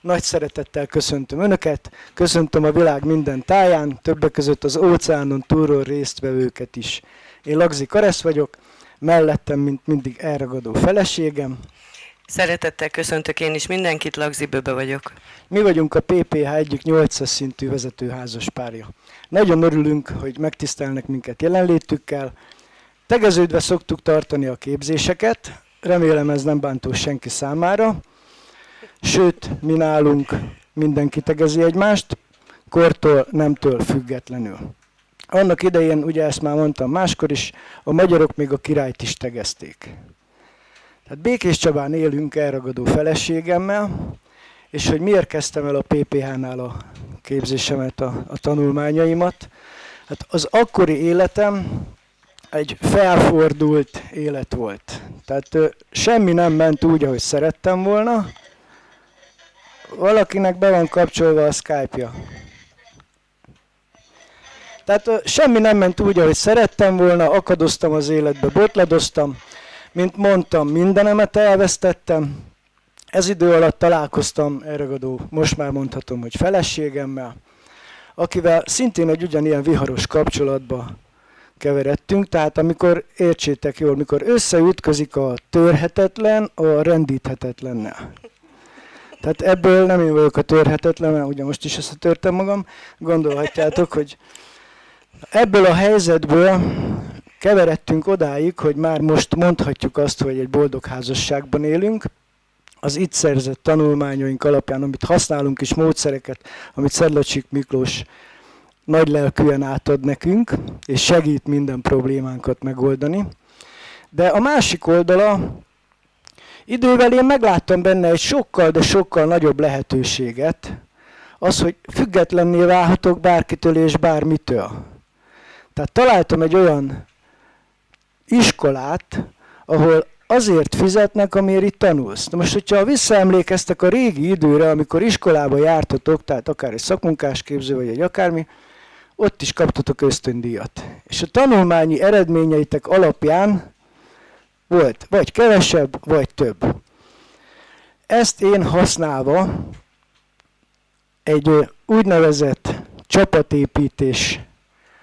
Nagy szeretettel köszöntöm Önöket, köszöntöm a világ minden táján, többek között az óceánon túlról résztvevőket is. Én Lagzi Karesz vagyok, mellettem, mint mindig elragadó feleségem. Szeretettel köszöntök én is mindenkit, Lagzi Böbe vagyok. Mi vagyunk a PPH egyik 800 szintű vezetőházas párja. Nagyon örülünk, hogy megtisztelnek minket jelenlétükkel. Tegeződve szoktuk tartani a képzéseket, remélem ez nem bántó senki számára. Sőt, mi nálunk mindenki tegezi egymást, kortól, nemtől függetlenül. Annak idején, ugye ezt már mondtam máskor is, a magyarok még a királyt is tegezték. Tehát Békés Csabán élünk elragadó feleségemmel, és hogy miért kezdtem el a PPH-nál a képzésemet, a, a tanulmányaimat. Hát az akkori életem egy felfordult élet volt. Tehát ö, semmi nem ment úgy, ahogy szerettem volna. Valakinek be van kapcsolva a Skype-ja. Tehát semmi nem ment úgy, ahogy szerettem volna, akadoztam az életbe, botladoztam. Mint mondtam, mindenemet elvesztettem. Ez idő alatt találkoztam elragadó, most már mondhatom, hogy feleségemmel, akivel szintén egy ugyanilyen viharos kapcsolatba keveredtünk, tehát amikor, értsétek jól, mikor összeütközik a törhetetlen a rendíthetetlennel. Tehát ebből nem én vagyok a törhetetlen, mert ugye most is összetörtem magam, gondolhatjátok, hogy ebből a helyzetből keveredtünk odáig, hogy már most mondhatjuk azt, hogy egy boldog házasságban élünk, az itt szerzett tanulmányaink alapján, amit használunk is, módszereket, amit Szedlacsik Miklós nagy lelkűen átad nekünk, és segít minden problémánkat megoldani. De a másik oldala, idővel én megláttam benne egy sokkal, de sokkal nagyobb lehetőséget, az, hogy függetlenné válhatok bárkitől és bármitől. Tehát találtam egy olyan iskolát, ahol azért fizetnek, amiért itt tanulsz. Na most, hogyha visszaemlékeztek a régi időre, amikor iskolába jártatok, tehát akár egy szakmunkásképző, vagy egy akármi, ott is kaptatok ösztöndíjat. És a tanulmányi eredményeitek alapján volt vagy kevesebb, vagy több. Ezt én használva egy úgynevezett csapatépítés,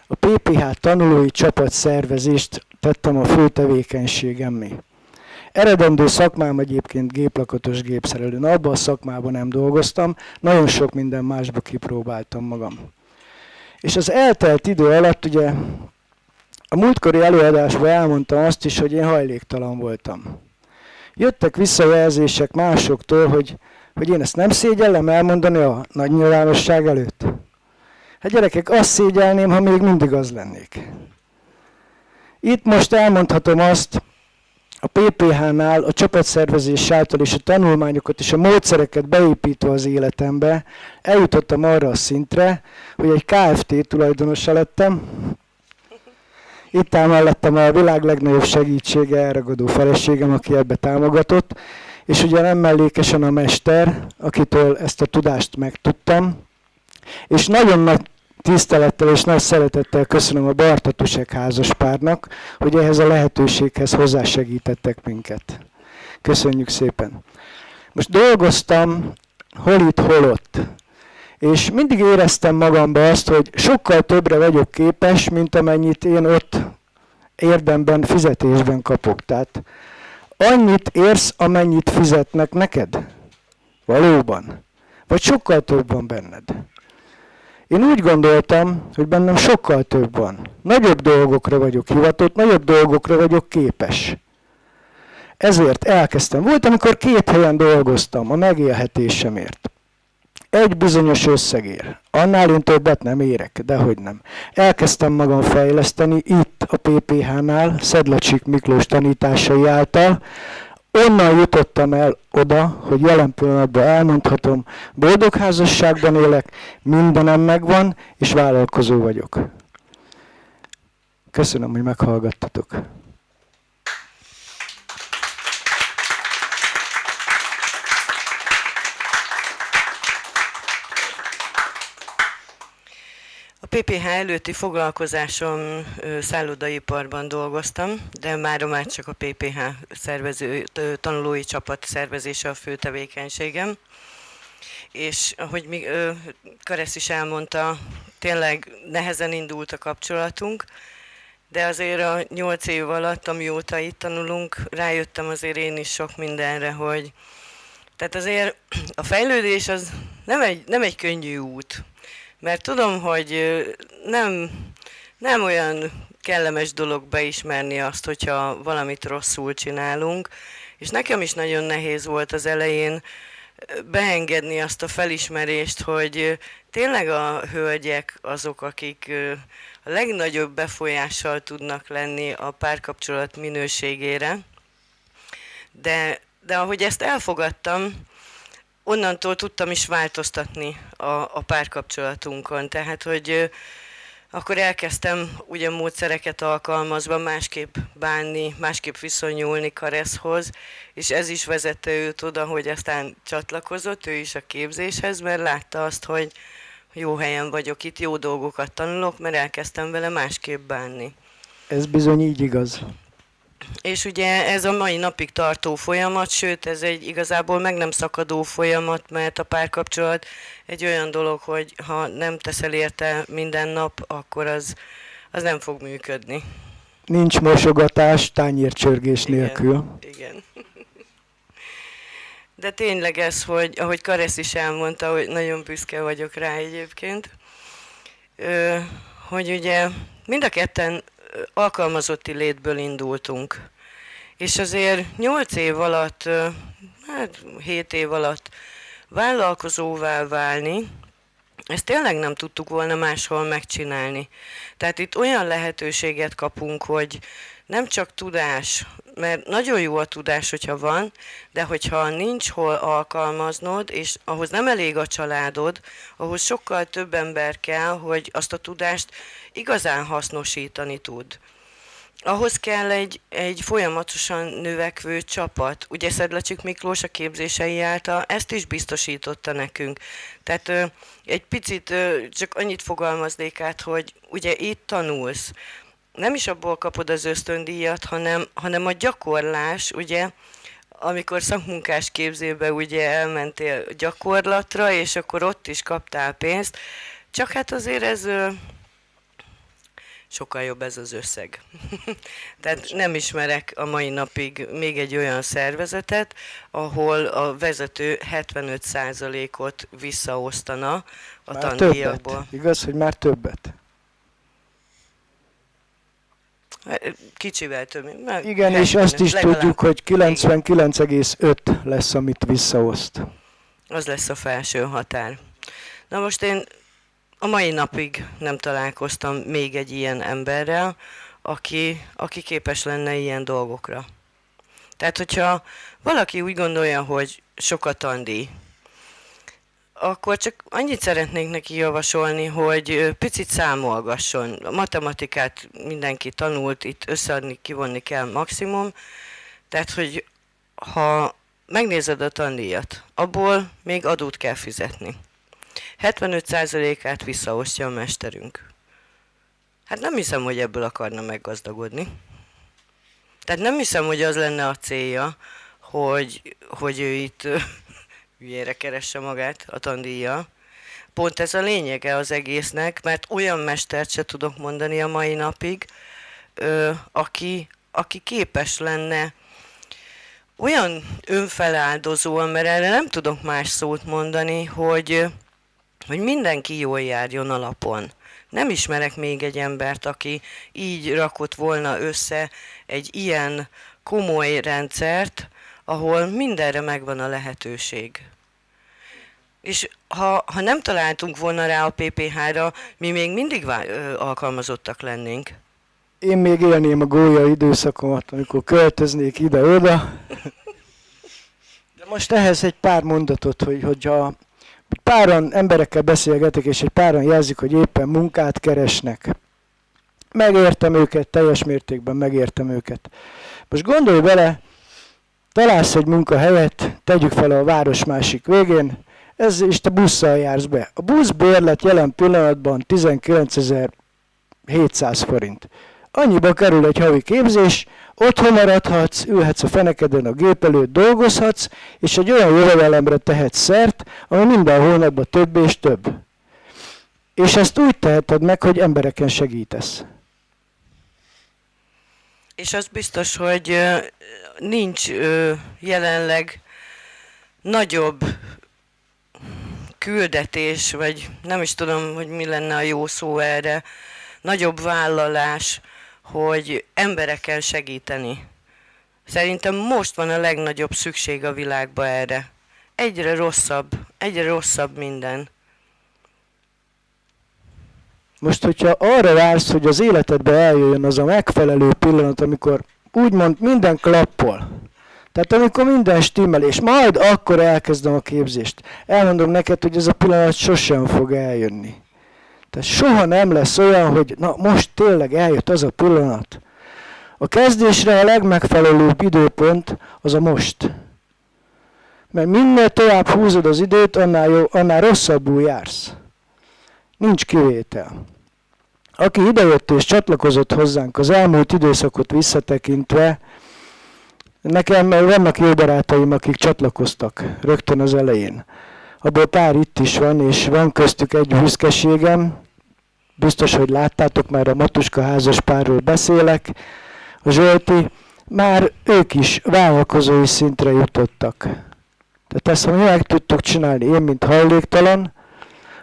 a PPH tanulói csapatszervezést tettem a fő tevékenységemmé. Eredendő szakmám egyébként géplakatos gépszerelő. Na, abban a szakmában nem dolgoztam, nagyon sok minden másba kipróbáltam magam. És az eltelt idő alatt ugye a múltkori előadásban elmondtam azt is, hogy én hajléktalan voltam. Jöttek visszajelzések másoktól, hogy, hogy én ezt nem szégyellem elmondani a nagy nyilvánosság előtt. Hát gyerekek, azt szégyelném, ha még mindig az lennék. Itt most elmondhatom azt, a PPH-nál a csapatszervezés által és a tanulmányokat és a módszereket beépítve az életembe, eljutottam arra a szintre, hogy egy KFT tulajdonosa lettem. Itt áll mellettem a világ legnagyobb segítsége, elragadó feleségem, aki ebbe támogatott, és ugye nem mellékesen a mester, akitől ezt a tudást megtudtam, és nagyon nagy tisztelettel és nagy szeretettel köszönöm a Bartatusek házaspárnak, hogy ehhez a lehetőséghez hozzásegítettek minket. Köszönjük szépen. Most dolgoztam hol itt, hol ott. És mindig éreztem magamba azt, hogy sokkal többre vagyok képes, mint amennyit én ott érdemben, fizetésben kapok. Tehát annyit érsz, amennyit fizetnek neked? Valóban. Vagy sokkal több van benned? Én úgy gondoltam, hogy bennem sokkal több van. Nagyobb dolgokra vagyok hivatott, nagyobb dolgokra vagyok képes. Ezért elkezdtem. Volt, amikor két helyen dolgoztam a megélhetésemért. Egy bizonyos összegér. Annál én többet nem érek, de hogy nem. Elkezdtem magam fejleszteni itt a PPH-nál, Szedlacsik Miklós tanításai által, onnan jutottam el oda, hogy jelen pillanatban elmondhatom, boldog házasságban élek, mindenem megvan, és vállalkozó vagyok. Köszönöm, hogy meghallgattatok. A PPH előtti foglalkozásom szállodaiparban dolgoztam, de már már csak a PPH szervező, tanulói csapat szervezése a fő tevékenységem. és ahogy mi, Karesz is elmondta, tényleg nehezen indult a kapcsolatunk, de azért a nyolc év alatt, amióta itt tanulunk, rájöttem azért én is sok mindenre, hogy tehát azért a fejlődés az nem egy, nem egy könnyű út, mert tudom, hogy nem, nem olyan kellemes dolog beismerni azt, hogyha valamit rosszul csinálunk, és nekem is nagyon nehéz volt az elején beengedni azt a felismerést, hogy tényleg a hölgyek azok, akik a legnagyobb befolyással tudnak lenni a párkapcsolat minőségére. De, de ahogy ezt elfogadtam, onnantól tudtam is változtatni a, a párkapcsolatunkon. Tehát, hogy akkor elkezdtem ugye módszereket alkalmazva másképp bánni, másképp viszonyulni Kareszhoz, és ez is vezette őt oda, hogy aztán csatlakozott ő is a képzéshez, mert látta azt, hogy jó helyen vagyok itt, jó dolgokat tanulok, mert elkezdtem vele másképp bánni. Ez bizony így igaz. És ugye ez a mai napig tartó folyamat, sőt ez egy igazából meg nem szakadó folyamat, mert a párkapcsolat egy olyan dolog, hogy ha nem teszel érte minden nap, akkor az, az nem fog működni. Nincs mosogatás tányércsörgés igen, nélkül. Igen. De tényleg ez, hogy ahogy Karesz is elmondta, hogy nagyon büszke vagyok rá egyébként, hogy ugye mind a ketten alkalmazotti létből indultunk. És azért 8 év alatt, hát 7 év alatt vállalkozóvá válni, ezt tényleg nem tudtuk volna máshol megcsinálni. Tehát itt olyan lehetőséget kapunk, hogy nem csak tudás, mert nagyon jó a tudás, hogyha van, de hogyha nincs hol alkalmaznod, és ahhoz nem elég a családod, ahhoz sokkal több ember kell, hogy azt a tudást igazán hasznosítani tud. Ahhoz kell egy, egy folyamatosan növekvő csapat. Ugye Szedlacsik Miklós a képzései által ezt is biztosította nekünk. Tehát ö, egy picit ö, csak annyit fogalmaznék át, hogy ugye itt tanulsz, nem is abból kapod az ösztöndíjat, hanem, hanem a gyakorlás, ugye, amikor szakmunkás képzőbe ugye elmentél gyakorlatra, és akkor ott is kaptál pénzt, csak hát azért ez sokkal jobb ez az összeg. Tehát nem ismerek a mai napig még egy olyan szervezetet, ahol a vezető 75%-ot visszaosztana a már tandíjakból. Többet. Igaz, hogy már többet? Kicsivel több. Igen, és azt is legalább. tudjuk, hogy 99,5 lesz, amit visszaoszt. Az lesz a felső határ. Na most én a mai napig nem találkoztam még egy ilyen emberrel, aki, aki képes lenne ilyen dolgokra. Tehát, hogyha valaki úgy gondolja, hogy sokat tandíj, akkor csak annyit szeretnék neki javasolni, hogy picit számolgasson. A matematikát mindenki tanult, itt összeadni, kivonni kell maximum. Tehát, hogy ha megnézed a tandíjat, abból még adót kell fizetni. 75%-át visszaosztja a mesterünk. Hát nem hiszem, hogy ebből akarna meggazdagodni. Tehát nem hiszem, hogy az lenne a célja, hogy, hogy ő itt hülyére keresse magát a tandíja. Pont ez a lényege az egésznek, mert olyan mestert se tudok mondani a mai napig, ö, aki, aki képes lenne olyan önfeláldozó, mert erre nem tudok más szót mondani, hogy, hogy mindenki jól járjon alapon. Nem ismerek még egy embert, aki így rakott volna össze egy ilyen komoly rendszert, ahol mindenre megvan a lehetőség. És ha, ha nem találtunk volna rá a PPH-ra, mi még mindig vá- alkalmazottak lennénk. Én még élném a gólya időszakomat, amikor költöznék ide-oda. De most ehhez egy pár mondatot, hogy hogyha páran emberekkel beszélgetek, és egy páran jelzik, hogy éppen munkát keresnek. Megértem őket, teljes mértékben megértem őket. Most gondolj bele, találsz egy munkahelyet, tegyük fel a város másik végén, ez is te busszal jársz be. A buszbérlet jelen pillanatban 19.700 forint. Annyiba kerül egy havi képzés, Otthon maradhatsz, ülhetsz a fenekeden a gép előtt, dolgozhatsz, és egy olyan jövedelemre tehetsz szert, ami minden hónapban több és több. És ezt úgy teheted meg, hogy embereken segítesz. És az biztos, hogy nincs jelenleg nagyobb küldetés, vagy nem is tudom, hogy mi lenne a jó szó erre, nagyobb vállalás, hogy emberekkel segíteni. Szerintem most van a legnagyobb szükség a világba erre. Egyre rosszabb, egyre rosszabb minden. Most, hogyha arra vársz, hogy az életedbe eljöjjön az a megfelelő pillanat, amikor úgymond minden klappol, tehát amikor minden stimmel, és majd akkor elkezdem a képzést. Elmondom neked, hogy ez a pillanat sosem fog eljönni. Tehát soha nem lesz olyan, hogy na most tényleg eljött az a pillanat. A kezdésre a legmegfelelőbb időpont az a most. Mert minél tovább húzod az időt, annál, jó, annál rosszabbul jársz. Nincs kivétel. Aki idejött és csatlakozott hozzánk az elmúlt időszakot visszatekintve, nekem vannak jó barátaim, akik csatlakoztak rögtön az elején. Abból pár itt is van, és van köztük egy büszkeségem, biztos, hogy láttátok, már a Matuska házas párról beszélek, a Zsolti, már ők is vállalkozói szintre jutottak. Tehát ezt, ha mi meg tudtuk csinálni, én, mint hajléktalan,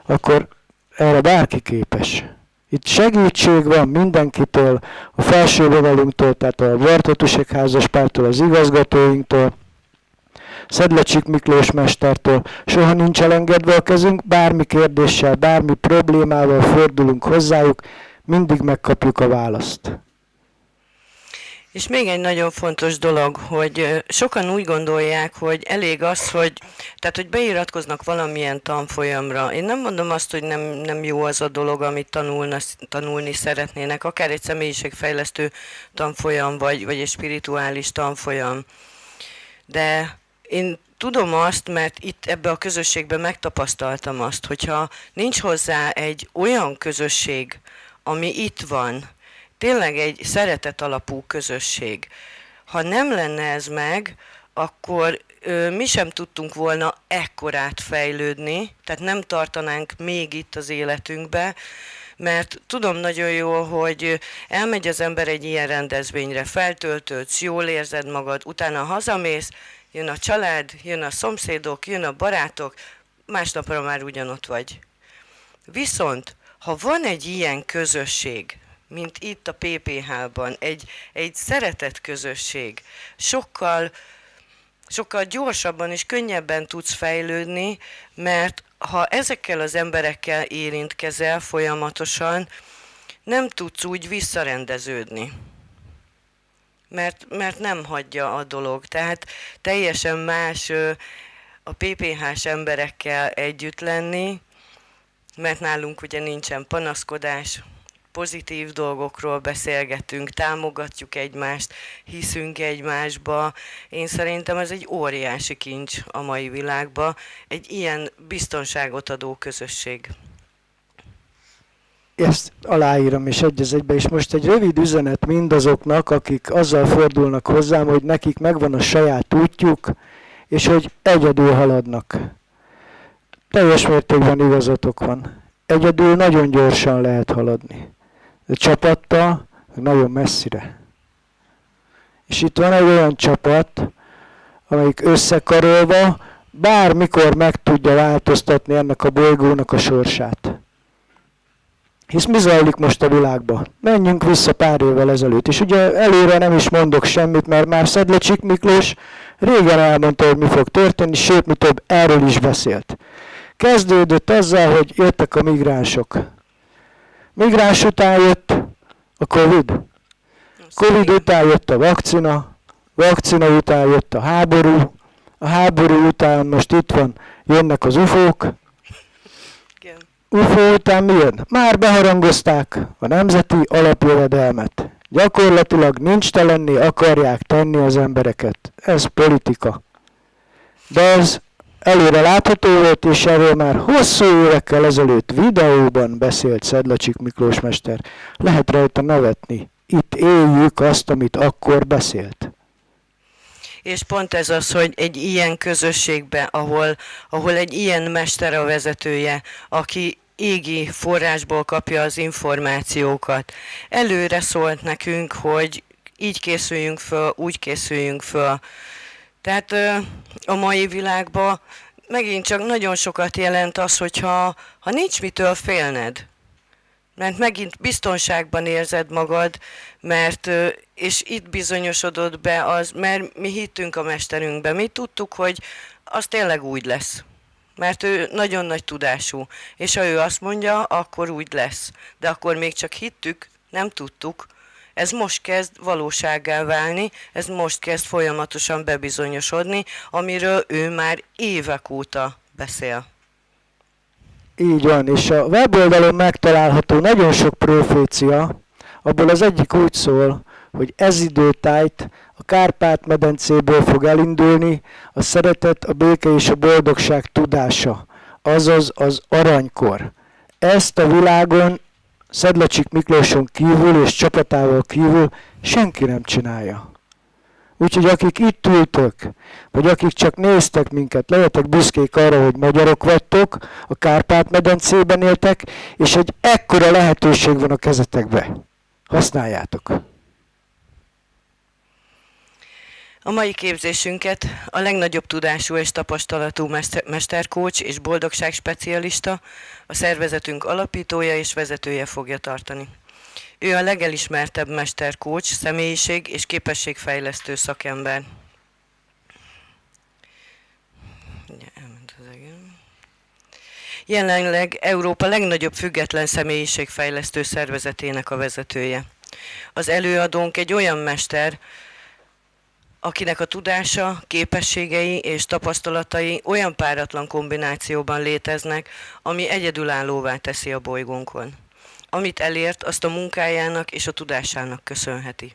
akkor erre bárki képes. Itt segítség van mindenkitől, a felső vonalunktól, tehát a Bartotusek házas pártól, az igazgatóinktól, Szedlecsik Miklós mestertől soha nincs elengedve a kezünk, bármi kérdéssel, bármi problémával fordulunk hozzájuk, mindig megkapjuk a választ. És még egy nagyon fontos dolog, hogy sokan úgy gondolják, hogy elég az, hogy, tehát, hogy beiratkoznak valamilyen tanfolyamra. Én nem mondom azt, hogy nem, nem jó az a dolog, amit tanulna, tanulni szeretnének, akár egy személyiségfejlesztő tanfolyam, vagy, vagy egy spirituális tanfolyam. De én tudom azt, mert itt ebbe a közösségben megtapasztaltam azt, hogyha nincs hozzá egy olyan közösség, ami itt van, tényleg egy szeretet alapú közösség. Ha nem lenne ez meg, akkor ö, mi sem tudtunk volna ekkorát fejlődni, tehát nem tartanánk még itt az életünkbe, mert tudom nagyon jó, hogy elmegy az ember egy ilyen rendezvényre, feltöltődsz, jól érzed magad, utána hazamész, jön a család, jön a szomszédok, jön a barátok, másnapra már ugyanott vagy. Viszont, ha van egy ilyen közösség, mint itt a PPH-ban, egy, egy szeretett közösség, sokkal, sokkal gyorsabban és könnyebben tudsz fejlődni, mert ha ezekkel az emberekkel érintkezel folyamatosan, nem tudsz úgy visszarendeződni. Mert, mert nem hagyja a dolog. Tehát teljesen más a PPH-s emberekkel együtt lenni, mert nálunk ugye nincsen panaszkodás, pozitív dolgokról beszélgetünk, támogatjuk egymást, hiszünk egymásba. Én szerintem ez egy óriási kincs a mai világban, egy ilyen biztonságot adó közösség ezt aláírom és egy az egybe, és most egy rövid üzenet mindazoknak, akik azzal fordulnak hozzám, hogy nekik megvan a saját útjuk, és hogy egyedül haladnak. Teljes mértékben igazatok van. Egyedül nagyon gyorsan lehet haladni. Csapattal nagyon messzire. És itt van egy olyan csapat, amelyik összekarolva bármikor meg tudja változtatni ennek a bolygónak a sorsát. Hisz mi zajlik most a világban? Menjünk vissza pár évvel ezelőtt. És ugye előre nem is mondok semmit, mert már Szedlecsik Miklós régen elmondta, hogy mi fog történni, sőt, mi több erről is beszélt. Kezdődött azzal, hogy jöttek a migránsok. Migráns után jött a Covid. Covid után jött a vakcina, vakcina után jött a háború, a háború után most itt van, jönnek az ufók, UFO után mi jön? Már beharangozták a nemzeti alapjövedelmet. Gyakorlatilag nincs telenni, akarják tenni az embereket. Ez politika. De ez előre látható volt, és erről már hosszú évekkel ezelőtt videóban beszélt Szedlacsik Miklós mester. Lehet rajta nevetni, itt éljük azt, amit akkor beszélt. És pont ez az, hogy egy ilyen közösségben, ahol, ahol egy ilyen mester a vezetője, aki égi forrásból kapja az információkat. Előre szólt nekünk, hogy így készüljünk föl, úgy készüljünk föl. Tehát a mai világban megint csak nagyon sokat jelent az, hogyha ha nincs mitől félned, mert megint biztonságban érzed magad, mert, és itt bizonyosodott be az, mert mi hittünk a mesterünkbe, mi tudtuk, hogy az tényleg úgy lesz. Mert ő nagyon nagy tudású, és ha ő azt mondja, akkor úgy lesz. De akkor még csak hittük, nem tudtuk. Ez most kezd valósággá válni, ez most kezd folyamatosan bebizonyosodni, amiről ő már évek óta beszél. Így van, és a weboldalon megtalálható nagyon sok profécia, abból az egyik úgy szól, hogy ez időtájt a Kárpát-medencéből fog elindulni a szeretet, a béke és a boldogság tudása, azaz az aranykor. Ezt a világon Szedlacsik Miklóson kívül és csapatával kívül senki nem csinálja. Úgyhogy akik itt ültök, vagy akik csak néztek minket, lehetek büszkék arra, hogy magyarok vagytok, a Kárpát-medencében éltek, és egy ekkora lehetőség van a kezetekbe. Használjátok! A mai képzésünket a legnagyobb tudású és tapasztalatú mesterkócs és boldogság specialista, a szervezetünk alapítója és vezetője fogja tartani. Ő a legelismertebb mesterkócs, személyiség és képességfejlesztő szakember. Jelenleg Európa legnagyobb független személyiségfejlesztő szervezetének a vezetője. Az előadónk egy olyan mester, akinek a tudása, képességei és tapasztalatai olyan páratlan kombinációban léteznek, ami egyedülállóvá teszi a bolygónkon. Amit elért, azt a munkájának és a tudásának köszönheti.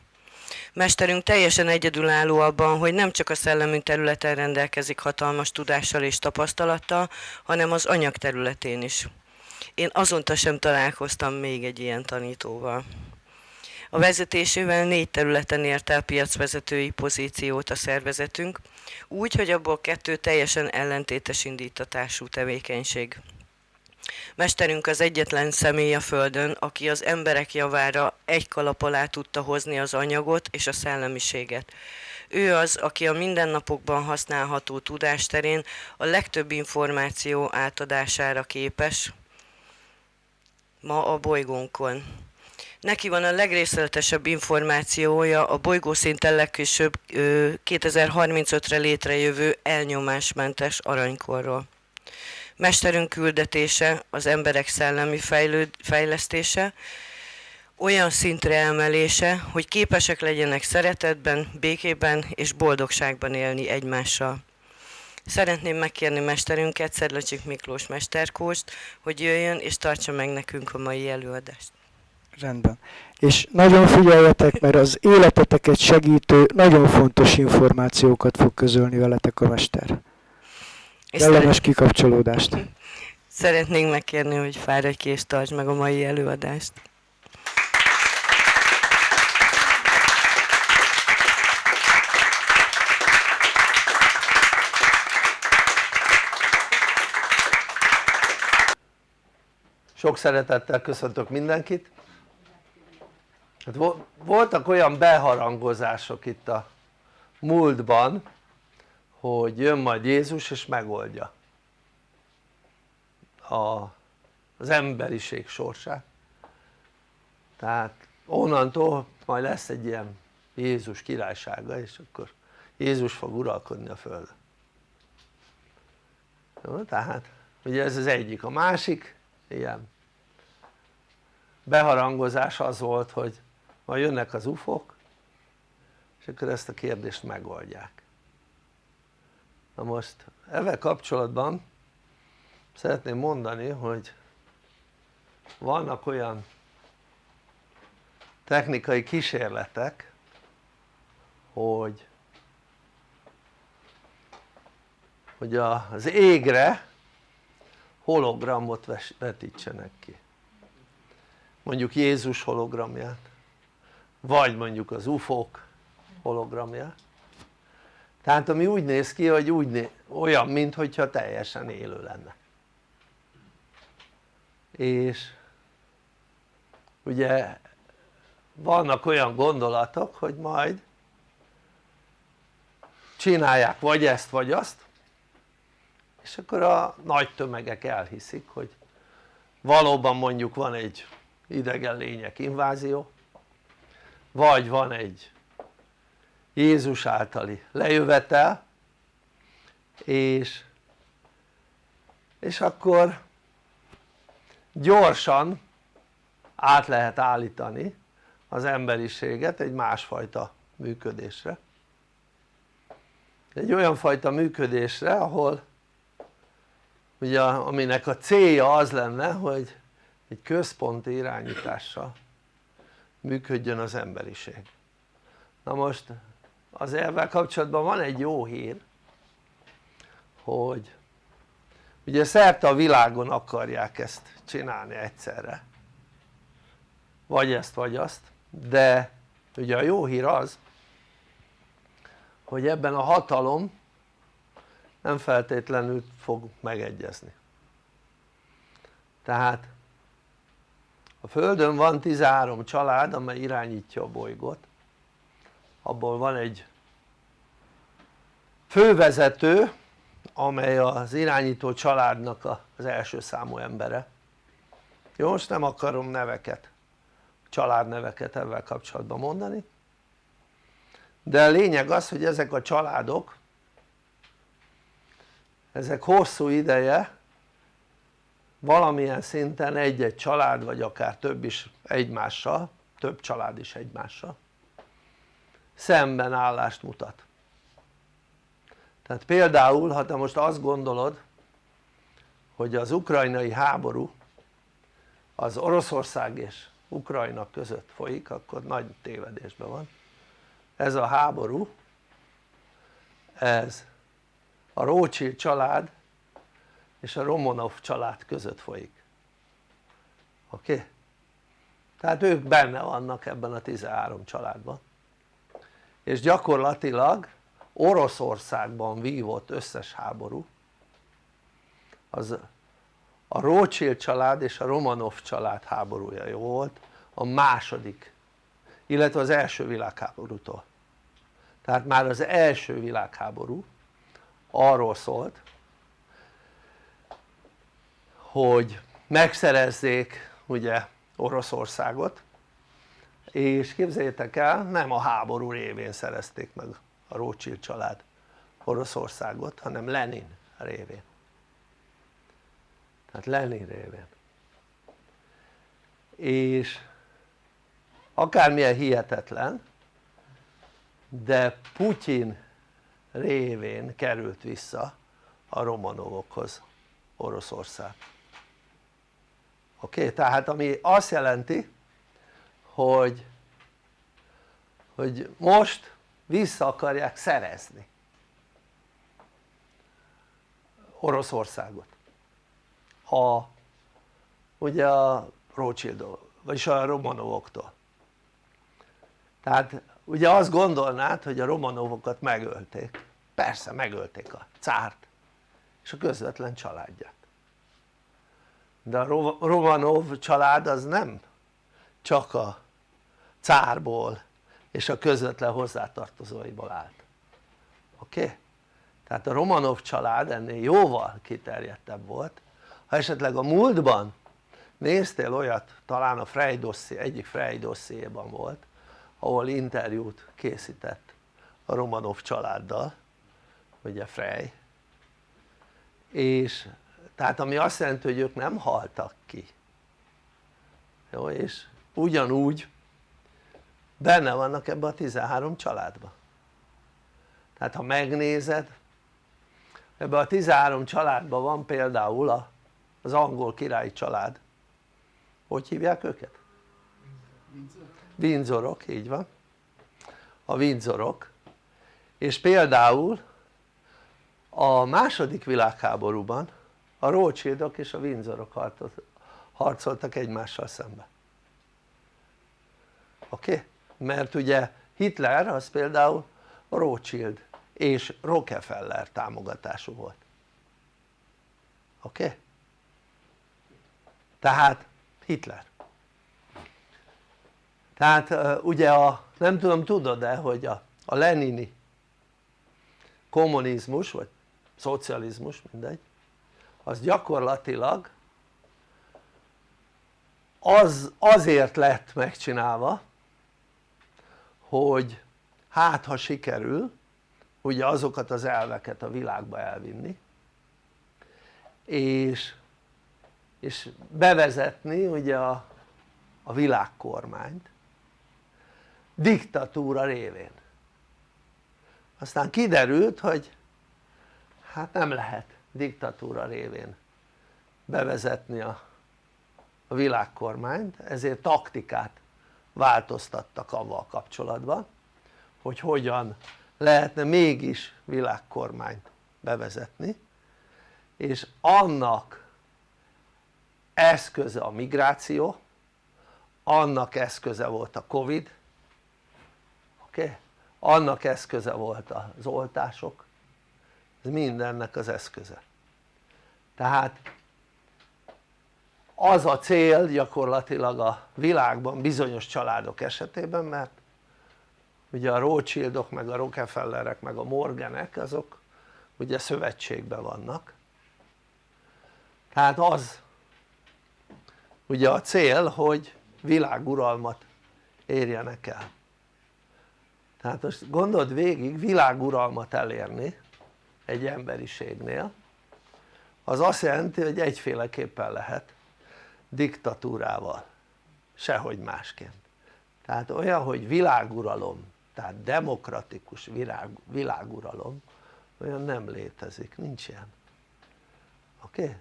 Mesterünk teljesen egyedülálló abban, hogy nem csak a szellemünk területen rendelkezik hatalmas tudással és tapasztalattal, hanem az anyag területén is. Én azonta sem találkoztam még egy ilyen tanítóval. A vezetésével négy területen ért el piacvezetői pozíciót a szervezetünk, úgy, hogy abból kettő teljesen ellentétes indítatású tevékenység. Mesterünk az egyetlen személy a Földön, aki az emberek javára egy kalap alá tudta hozni az anyagot és a szellemiséget. Ő az, aki a mindennapokban használható tudásterén a legtöbb információ átadására képes ma a bolygónkon. Neki van a legrészletesebb információja a bolygószinten legkésőbb 2035-re létrejövő elnyomásmentes aranykorról. Mesterünk küldetése, az emberek szellemi fejlőd, fejlesztése, olyan szintre emelése, hogy képesek legyenek szeretetben, békében és boldogságban élni egymással. Szeretném megkérni mesterünket, Szedlacsik Miklós mesterkóst, hogy jöjjön és tartsa meg nekünk a mai előadást. Rendben. És nagyon figyeljetek, mert az életeteket segítő, nagyon fontos információkat fog közölni veletek a mester. Kellemes kikapcsolódást. Szeretnénk megkérni, hogy fáradj ki és tartsd meg a mai előadást. Sok szeretettel köszöntök mindenkit. Hát voltak olyan beharangozások itt a múltban, hogy jön majd Jézus és megoldja a, az emberiség sorsát. Tehát onnantól majd lesz egy ilyen Jézus királysága és akkor Jézus fog uralkodni a földön. Jó, tehát ugye ez az egyik, a másik ilyen beharangozás az volt hogy majd jönnek az ufok és akkor ezt a kérdést megoldják. Na most ezzel kapcsolatban szeretném mondani hogy vannak olyan technikai kísérletek hogy hogy az égre hologramot vetítsenek ki. Mondjuk Jézus hologramját vagy mondjuk az ufók hologramja. Tehát ami úgy néz ki hogy úgy né olyan mintha teljesen élő lenne. És ugye vannak olyan gondolatok hogy majd csinálják vagy ezt vagy azt és akkor a nagy tömegek elhiszik hogy valóban mondjuk van egy idegen lények invázió vagy van egy Jézus általi lejövetel és, és akkor gyorsan át lehet állítani az emberiséget egy másfajta működésre. Egy olyan fajta működésre ahol ugye aminek a célja az lenne hogy egy központi irányítással működjön az emberiség. Na most az elvel kapcsolatban van egy jó hír hogy ugye szerte a világon akarják ezt csinálni egyszerre. Vagy ezt vagy azt de ugye a jó hír az hogy ebben a hatalom nem feltétlenül fog megegyezni. Tehát Földön van 13 család amely irányítja a bolygót. Abból van egy fővezető amely az irányító családnak az első számú embere. Jó most nem akarom neveket családneveket ebben kapcsolatban mondani. De a lényeg az hogy ezek a családok ezek hosszú ideje valamilyen szinten egy-egy család vagy akár több is egymással több család is egymással szemben állást mutat. Tehát például ha te most azt gondolod hogy az ukrajnai háború az Oroszország és Ukrajna között folyik akkor nagy tévedésben van. Ez a háború ez a Rothschild család és a Romanov család között folyik oké? Okay? tehát ők benne vannak ebben a 13 családban és gyakorlatilag Oroszországban vívott összes háború az a Rothschild család és a Romanov család háborúja volt a második illetve az első világháborútól tehát már az első világháború arról szólt hogy megszerezzék ugye Oroszországot és képzeljétek el nem a háború révén szerezték meg a Rothschild család Oroszországot hanem Lenin révén. Tehát Lenin révén. És akármilyen hihetetlen de Putyin révén került vissza a Romanovokhoz Oroszország oké? Okay? tehát ami azt jelenti hogy hogy most vissza akarják szerezni Oroszországot a ugye a Rothschild vagyis a Romanovoktól tehát ugye azt gondolnád hogy a Romanovokat megölték persze megölték a cárt és a közvetlen családját de a Romanov család az nem csak a cárból és a közvetlen hozzátartozóiból állt oké? Okay? tehát a Romanov család ennél jóval kiterjedtebb volt ha esetleg a múltban néztél olyat talán a Frey dosszié, egyik Frey dossziéban volt ahol interjút készített a Romanov családdal ugye Frey és tehát ami azt jelenti hogy ők nem haltak ki. Jó és ugyanúgy benne vannak ebbe a 13 családba. Tehát ha megnézed ebbe a 13 családban van például az angol királyi család. Hogy hívják őket? Windsorok, így van. A Windsorok. És például a második világháborúban a Rothschildok és a Windsorok harcoltak egymással szembe oké? Mert ugye Hitler az például Rothschild és Rockefeller támogatású volt oké? Tehát Hitler tehát ugye a nem tudom tudod-e hogy a, a lenini kommunizmus vagy szocializmus mindegy az gyakorlatilag az azért lett megcsinálva hogy hát ha sikerül ugye azokat az elveket a világba elvinni és, és bevezetni ugye a, a világkormányt diktatúra révén. Aztán kiderült hogy hát nem lehet diktatúra révén bevezetni a, a világkormányt ezért taktikát változtattak avval kapcsolatban hogy hogyan lehetne mégis világkormányt bevezetni és annak eszköze a migráció annak eszköze volt a Covid oké? Okay? annak eszköze volt az oltások ez mindennek az eszköze tehát az a cél gyakorlatilag a világban bizonyos családok esetében mert ugye a Rothschildok meg a Rockefellerek meg a Morganek azok ugye szövetségben vannak. Tehát az ugye a cél hogy világuralmat érjenek el. Tehát most gondold végig világuralmat elérni egy emberiségnél az azt jelenti hogy egyféleképpen lehet diktatúrával sehogy másként tehát olyan hogy világuralom tehát demokratikus világ, világuralom olyan nem létezik, nincs ilyen oké? Okay?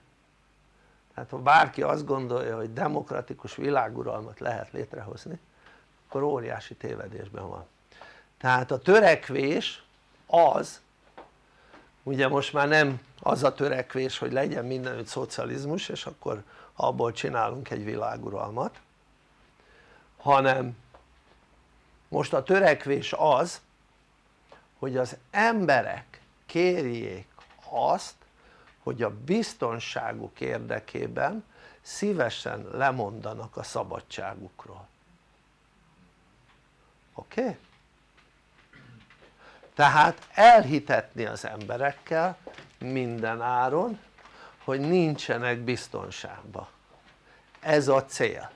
tehát ha bárki azt gondolja hogy demokratikus világuralmat lehet létrehozni akkor óriási tévedésben van tehát a törekvés az ugye most már nem az a törekvés hogy legyen mindenütt szocializmus és akkor abból csinálunk egy világuralmat hanem most a törekvés az hogy az emberek kérjék azt hogy a biztonságuk érdekében szívesen lemondanak a szabadságukról oké? Okay? Tehát elhitetni az emberekkel minden áron hogy nincsenek biztonságban ez a cél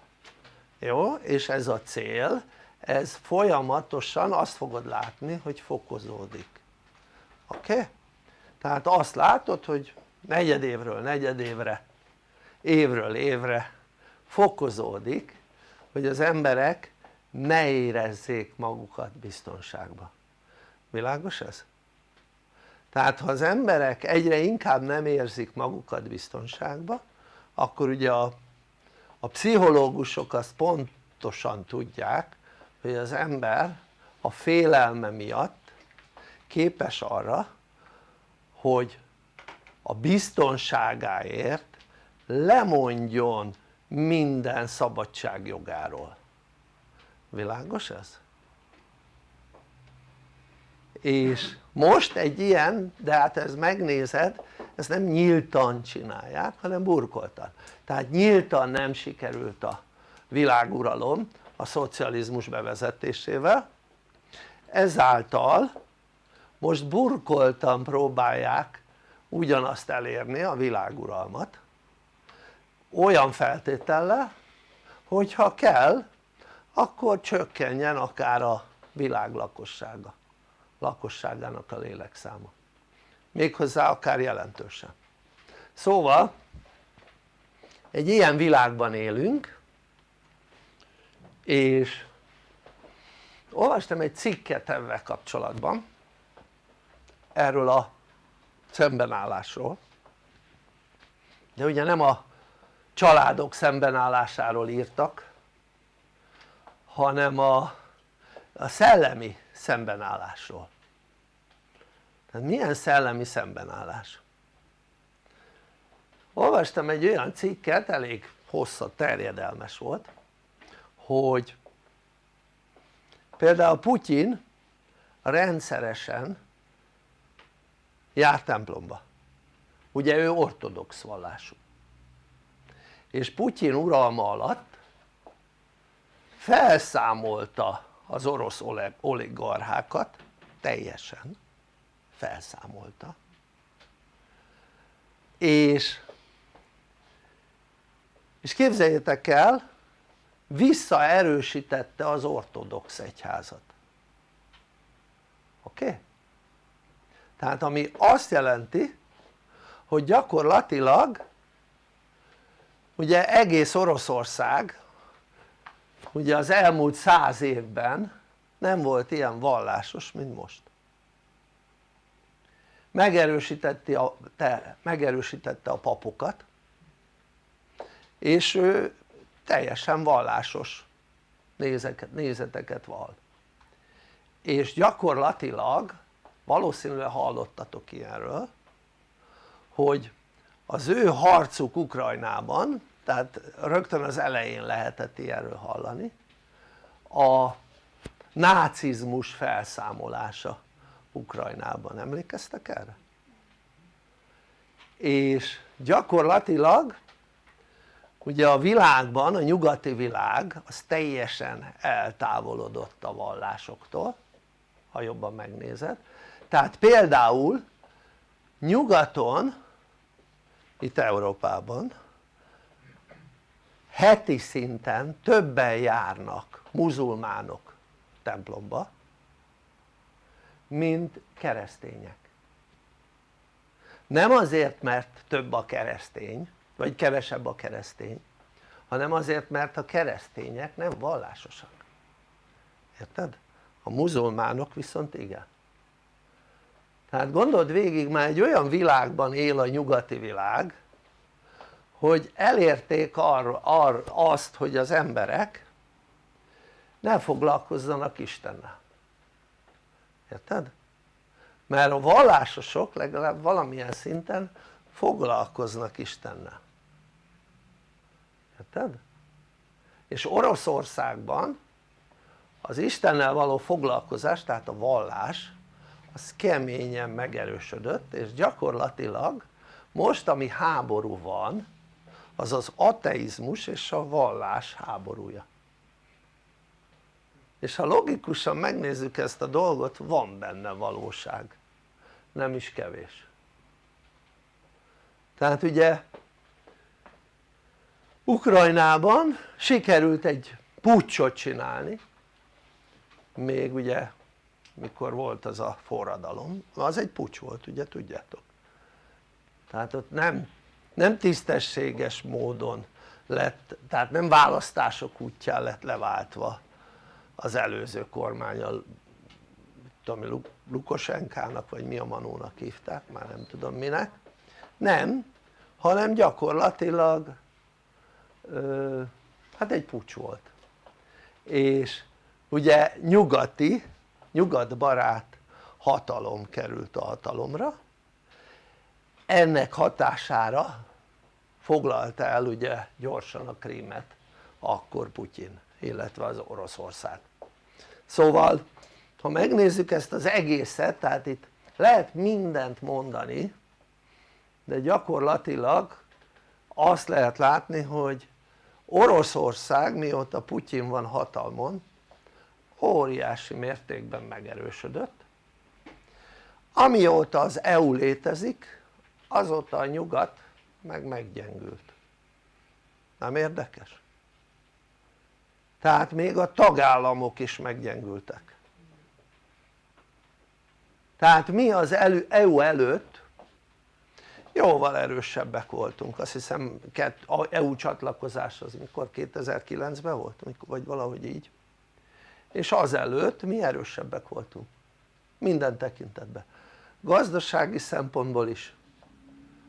jó? és ez a cél ez folyamatosan azt fogod látni hogy fokozódik oké? Okay? tehát azt látod hogy negyedévről negyedévre évről évre fokozódik hogy az emberek ne érezzék magukat biztonságban világos ez? tehát ha az emberek egyre inkább nem érzik magukat biztonságban akkor ugye a, a pszichológusok azt pontosan tudják hogy az ember a félelme miatt képes arra hogy a biztonságáért lemondjon minden szabadságjogáról világos ez? És most egy ilyen, de hát ez megnézed, ezt nem nyíltan csinálják hanem burkoltan. Tehát nyíltan nem sikerült a világuralom a szocializmus bevezetésével. Ezáltal most burkoltan próbálják ugyanazt elérni a világuralmat olyan feltétellel hogyha kell akkor csökkenjen akár a világ lakossága lakosságának a lélekszáma méghozzá akár jelentősen. Szóval egy ilyen világban élünk és olvastam egy cikket ebben kapcsolatban erről a szembenállásról. De ugye nem a családok szembenállásáról írtak hanem a, a szellemi szembenállásról tehát milyen szellemi szembenállás? olvastam egy olyan cikket, elég hosszat terjedelmes volt hogy például Putyin rendszeresen jár templomba. Ugye ő ortodox vallású. És Putyin uralma alatt felszámolta az orosz oligarchákat teljesen felszámolta és és képzeljétek el visszaerősítette az ortodox egyházat oké? Okay? tehát ami azt jelenti hogy gyakorlatilag ugye egész Oroszország ugye az elmúlt száz évben nem volt ilyen vallásos mint most megerősítette a, te, megerősítette a papokat és ő teljesen vallásos nézeket, nézeteket val és gyakorlatilag valószínűleg hallottatok ilyenről hogy az ő harcuk Ukrajnában tehát rögtön az elején lehetett ilyenről hallani a nácizmus felszámolása Ukrajnában, emlékeztek erre? és gyakorlatilag ugye a világban, a nyugati világ az teljesen eltávolodott a vallásoktól ha jobban megnézed tehát például nyugaton itt Európában heti szinten többen járnak muzulmánok templomba mint keresztények. Nem azért mert több a keresztény vagy kevesebb a keresztény hanem azért mert a keresztények nem vallásosak. Érted? a muzulmánok viszont igen. Tehát gondold végig már egy olyan világban él a nyugati világ hogy elérték arra, arra azt hogy az emberek ne foglalkozzanak Istennel érted? mert a vallásosok legalább valamilyen szinten foglalkoznak Istennel érted? és Oroszországban az Istennel való foglalkozás tehát a vallás az keményen megerősödött és gyakorlatilag most ami háború van az az ateizmus és a vallás háborúja és ha logikusan megnézzük ezt a dolgot van benne valóság. Nem is kevés. Tehát ugye Ukrajnában sikerült egy pucsot csinálni még ugye mikor volt az a forradalom, az egy pucs volt ugye tudjátok? Tehát ott nem, nem tisztességes módon lett, tehát nem választások útján lett leváltva az előző kormányal tudom Lukosenkának vagy mi a manónak hívták, már nem tudom minek. Nem, hanem gyakorlatilag ö, hát egy pucs volt. És ugye nyugati, nyugatbarát hatalom került a hatalomra. Ennek hatására foglalta el ugye gyorsan a krímet akkor Putyin illetve az Oroszország szóval ha megnézzük ezt az egészet tehát itt lehet mindent mondani de gyakorlatilag azt lehet látni hogy Oroszország mióta Putyin van hatalmon óriási mértékben megerősödött amióta az EU létezik azóta a nyugat meg meggyengült nem érdekes? Tehát még a tagállamok is meggyengültek. Tehát mi az EU előtt jóval erősebbek voltunk. Azt hiszem a EU csatlakozás az mikor? 2009-ben volt? Vagy valahogy így. És azelőtt mi erősebbek voltunk. Minden tekintetben. Gazdasági szempontból is.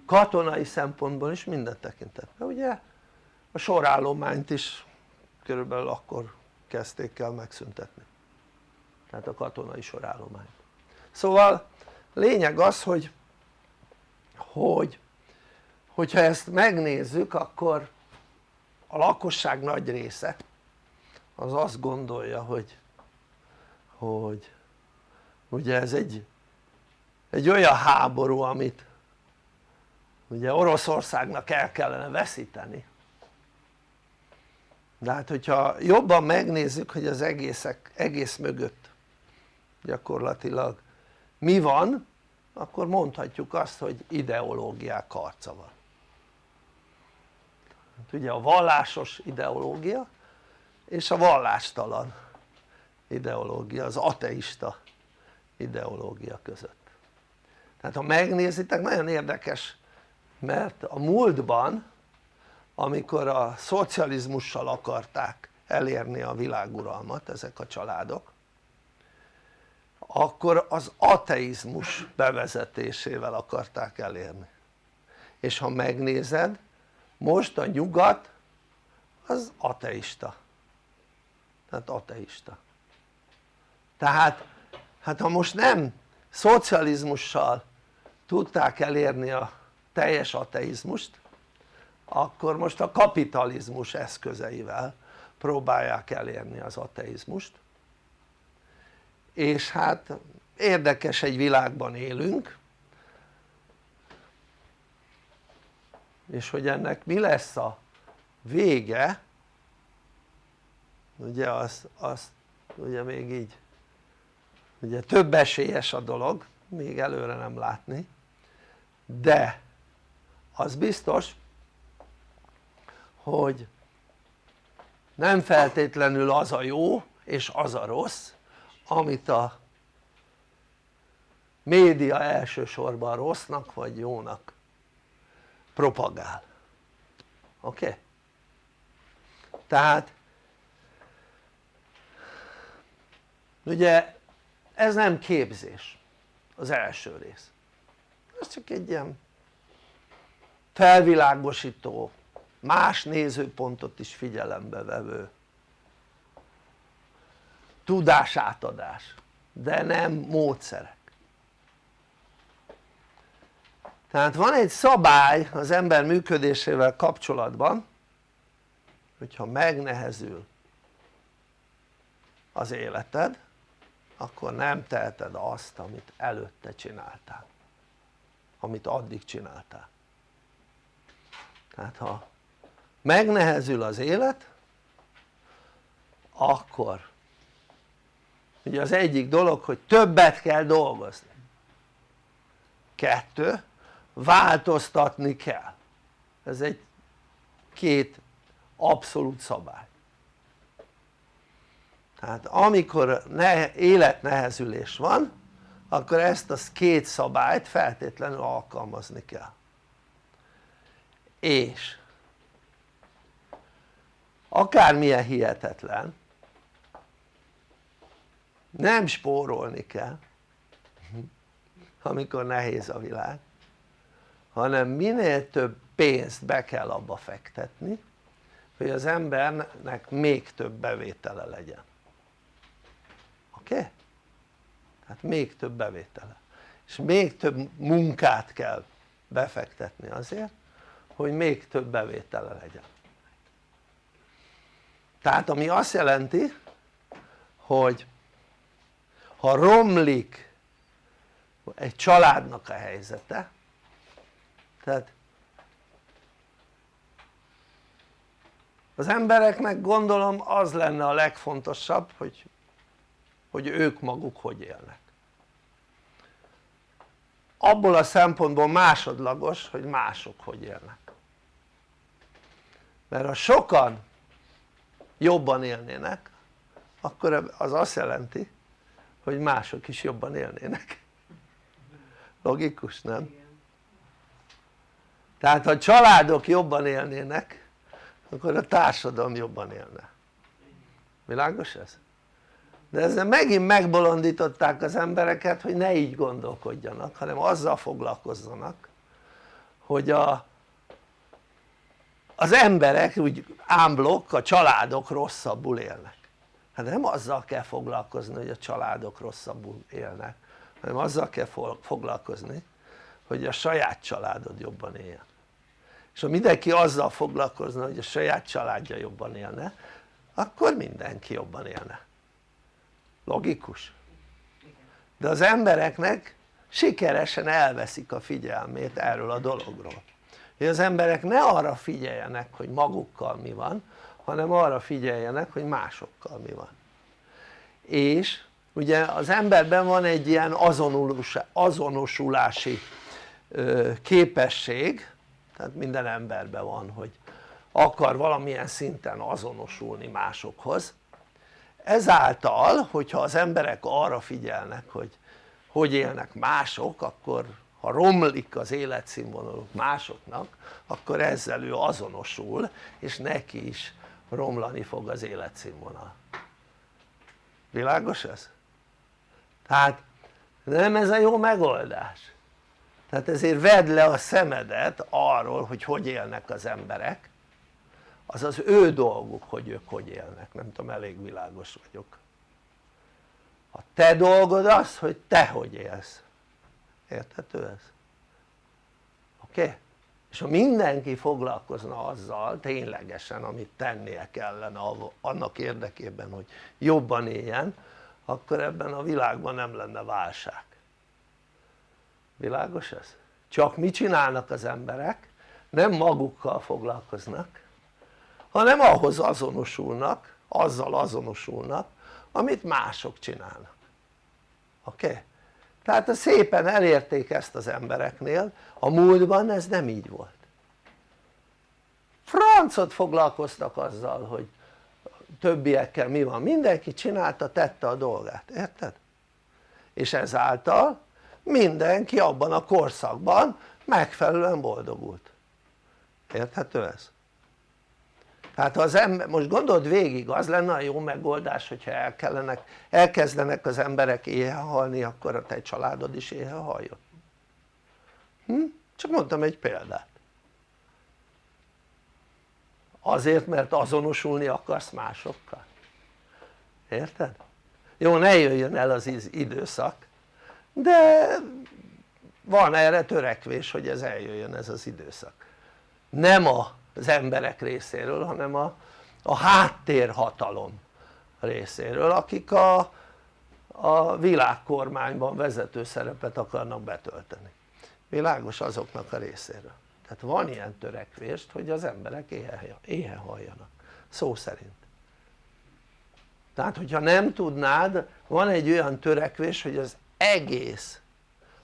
Katonai szempontból is minden tekintetben. Ugye? A sorállományt is körülbelül akkor kezdték el megszüntetni. Tehát a katonai sorállományt. Szóval lényeg az hogy hogy hogyha ezt megnézzük akkor a lakosság nagy része az azt gondolja hogy hogy ugye ez egy, egy olyan háború amit ugye Oroszországnak el kellene veszíteni de hát hogyha jobban megnézzük hogy az egészek, egész mögött gyakorlatilag mi van akkor mondhatjuk azt hogy ideológiák harca van. Hát ugye a vallásos ideológia és a vallástalan ideológia, az ateista ideológia között. Tehát ha megnézitek nagyon érdekes mert a múltban amikor a szocializmussal akarták elérni a világuralmat ezek a családok akkor az ateizmus bevezetésével akarták elérni. És ha megnézed most a nyugat az ateista. Tehát ateista. Tehát hát ha most nem szocializmussal tudták elérni a teljes ateizmust akkor most a kapitalizmus eszközeivel próbálják elérni az ateizmust. És hát érdekes egy világban élünk. És hogy ennek mi lesz a vége ugye az, az ugye még így ugye több esélyes a dolog még előre nem látni de az biztos hogy nem feltétlenül az a jó és az a rossz amit a média elsősorban rossznak vagy jónak propagál oké? Okay? tehát ugye ez nem képzés az első rész ez csak egy ilyen felvilágosító más nézőpontot is figyelembe vevő tudásátadás de nem módszerek. Tehát van egy szabály az ember működésével kapcsolatban hogyha megnehezül az életed akkor nem teheted azt amit előtte csináltál amit addig csináltál. Tehát ha megnehezül az élet akkor. Ugye az egyik dolog hogy többet kell dolgozni. Kettő változtatni kell. Ez egy két abszolút szabály. Tehát amikor ne, életnehezülés van akkor ezt a két szabályt feltétlenül alkalmazni kell. És akármilyen hihetetlen nem spórolni kell amikor nehéz a világ hanem minél több pénzt be kell abba fektetni hogy az embernek még több bevétele legyen oké? Okay? tehát még több bevétele és még több munkát kell befektetni azért hogy még több bevétele legyen tehát ami azt jelenti hogy ha romlik egy családnak a helyzete tehát az embereknek gondolom az lenne a legfontosabb hogy, hogy ők maguk hogy élnek. Abból a szempontból másodlagos hogy mások hogy élnek. Mert ha sokan jobban élnének akkor az azt jelenti hogy mások is jobban élnének logikus nem? tehát ha a családok jobban élnének akkor a társadalom jobban élne világos ez? de ezzel megint megbolondították az embereket hogy ne így gondolkodjanak hanem azzal foglalkozzanak hogy a, az emberek úgy ámblok, a családok rosszabbul élnek. Hát nem azzal kell foglalkozni hogy a családok rosszabbul élnek hanem azzal kell foglalkozni hogy a saját családod jobban éljen és ha mindenki azzal foglalkozna hogy a saját családja jobban élne akkor mindenki jobban élne. Logikus? de az embereknek sikeresen elveszik a figyelmét erről a dologról hogy az emberek ne arra figyeljenek hogy magukkal mi van hanem arra figyeljenek hogy másokkal mi van. És ugye az emberben van egy ilyen azonosulási képesség tehát minden emberben van hogy akar valamilyen szinten azonosulni másokhoz. Ezáltal hogyha az emberek arra figyelnek hogy hogy élnek mások akkor ha romlik az életszínvonaluk másoknak akkor ezzel ő azonosul és neki is romlani fog az életszínvonal. Világos ez? tehát nem ez a jó megoldás. Tehát ezért vedd le a szemedet arról hogy hogy élnek az emberek. Az az ő dolguk hogy ők hogy élnek, nem tudom elég világos vagyok. A te dolgod az hogy te hogy élsz érthető ez? oké? Okay? és ha mindenki foglalkozna azzal ténylegesen amit tennie kellene annak érdekében hogy jobban éljen akkor ebben a világban nem lenne válság világos ez? csak mit csinálnak az emberek? nem magukkal foglalkoznak hanem ahhoz azonosulnak, azzal azonosulnak amit mások csinálnak oké? Okay? Tehát szépen elérték ezt az embereknél, a múltban ez nem így volt. Francot foglalkoztak azzal hogy többiekkel mi van, mindenki csinálta, tette a dolgát, érted? és ezáltal mindenki abban a korszakban megfelelően boldogult. Érthető ez? Tehát az ember, most gondold végig az lenne a jó megoldás hogyha el kellenek, elkezdenek az emberek éhe halni akkor a te családod is éhe haljon hm? csak mondtam egy példát azért mert azonosulni akarsz másokkal érted? jó ne jöjjön el az időszak de van erre törekvés hogy ez eljöjjön ez az időszak nem az emberek részéről hanem a, a háttérhatalom részéről akik a, a világkormányban vezető szerepet akarnak betölteni. Világos azoknak a részéről. Tehát van ilyen törekvést hogy az emberek éhe, éhe halljanak. Szó szerint. Tehát hogyha nem tudnád van egy olyan törekvés hogy az egész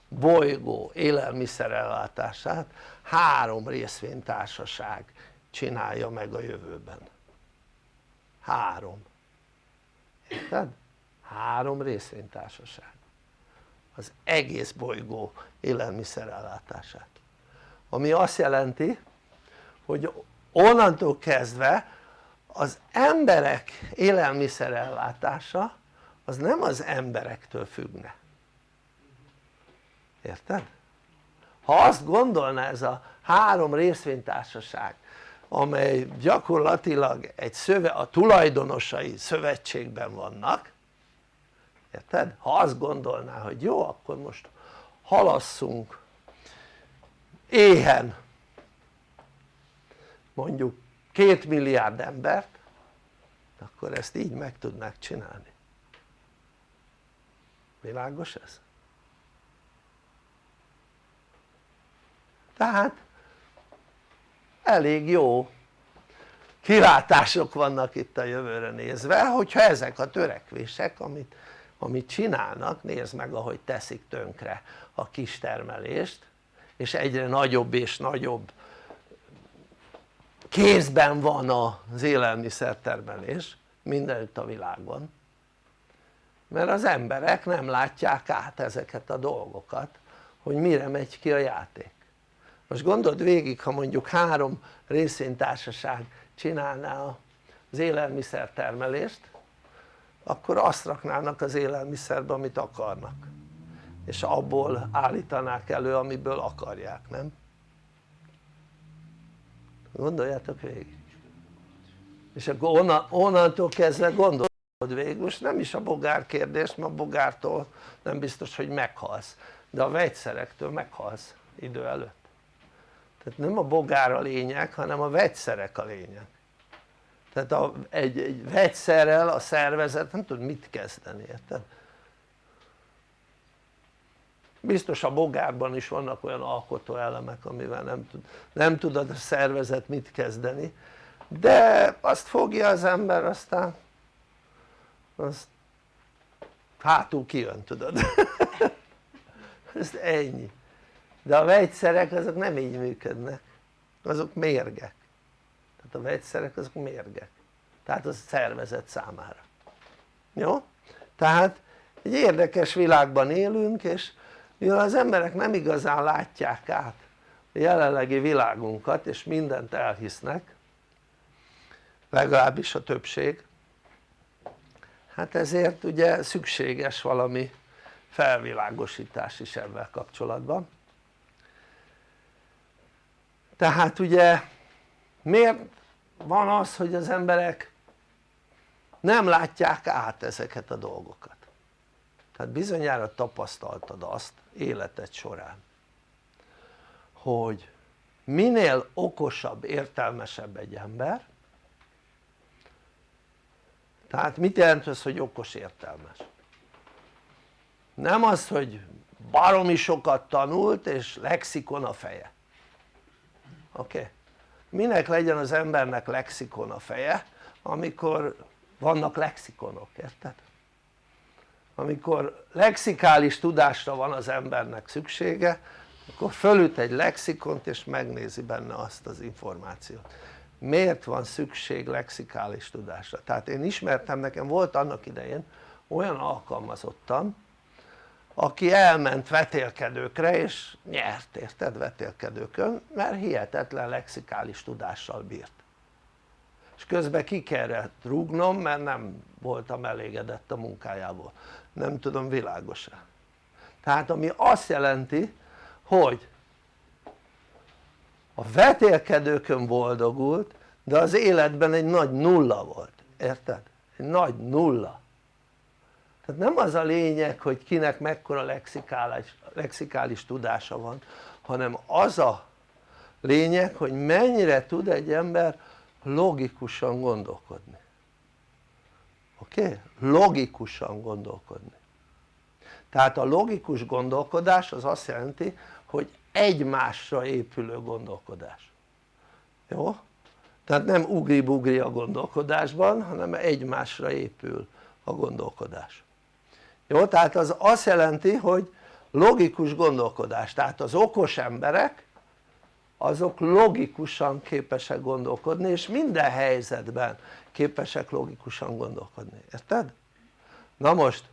bolygó élelmiszerellátását három részvénytársaság csinálja meg a jövőben. Három. Érted? három részvénytársaság. Az egész bolygó élelmiszerellátását. Ami azt jelenti hogy onnantól kezdve az emberek élelmiszerellátása az nem az emberektől függne. Érted? Ha azt gondolná ez a három részvénytársaság amely gyakorlatilag egy szöve, a tulajdonosai szövetségben vannak érted? ha azt gondolná hogy jó akkor most halasszunk éhen mondjuk két milliárd embert akkor ezt így meg tudnák csinálni világos ez? Tehát elég jó kilátások vannak itt a jövőre nézve hogyha ezek a törekvések amit, amit csinálnak, nézd meg ahogy teszik tönkre a kistermelést és egyre nagyobb és nagyobb kézben van az élelmiszertermelés mindenütt a világban mert az emberek nem látják át ezeket a dolgokat hogy mire megy ki a játék most gondold végig ha mondjuk három részvénytársaság csinálná az élelmiszer termelést akkor azt raknának az élelmiszerbe amit akarnak. És abból állítanák elő amiből akarják, nem? gondoljátok végig. És akkor onnan, onnantól kezdve gondolod végig, most nem is a bogár kérdés, mert a bogártól nem biztos hogy meghalsz. De a vegyszerektől meghalsz idő előtt tehát nem a bogár a lényeg hanem a vegyszerek a lényeg. Tehát a, egy, egy vegyszerrel a szervezet nem tud mit kezdeni, érted? biztos a bogárban is vannak olyan alkotó elemek amivel nem, tud, nem tudod a szervezet mit kezdeni de azt fogja az ember aztán azt hátul kijön tudod? Ez ennyi de a vegyszerek azok nem így működnek. Azok mérgek. Tehát a vegyszerek azok mérgek. Tehát az szervezet számára. Jó? tehát egy érdekes világban élünk és mivel az emberek nem igazán látják át a jelenlegi világunkat és mindent elhisznek legalábbis a többség hát ezért ugye szükséges valami felvilágosítás is ebben kapcsolatban tehát ugye miért van az hogy az emberek nem látják át ezeket a dolgokat tehát bizonyára tapasztaltad azt életed során hogy minél okosabb, értelmesebb egy ember tehát mit jelent az hogy okos értelmes? nem az hogy baromi sokat tanult és lexikon a feje oké? Okay? minek legyen az embernek lexikon a feje amikor vannak lexikonok, érted? amikor lexikális tudásra van az embernek szüksége akkor fölüt egy lexikont és megnézi benne azt az információt miért van szükség lexikális tudásra? tehát én ismertem, nekem volt annak idején olyan alkalmazottam aki elment vetélkedőkre és nyert érted vetélkedőkön mert hihetetlen lexikális tudással bírt. És közben ki kellett rúgnom mert nem voltam elégedett a munkájából. Nem tudom világos-e? Tehát ami azt jelenti hogy a vetélkedőkön boldogult de az életben egy nagy nulla volt, érted? egy nagy nulla tehát nem az a lényeg hogy kinek mekkora lexikális, lexikális tudása van hanem az a lényeg hogy mennyire tud egy ember logikusan gondolkodni oké? Okay? logikusan gondolkodni tehát a logikus gondolkodás az azt jelenti hogy egymásra épülő gondolkodás jó? tehát nem ugri-bugri a gondolkodásban hanem egymásra épül a gondolkodás jó? tehát az azt jelenti hogy logikus gondolkodás, tehát az okos emberek azok logikusan képesek gondolkodni és minden helyzetben képesek logikusan gondolkodni, érted? na most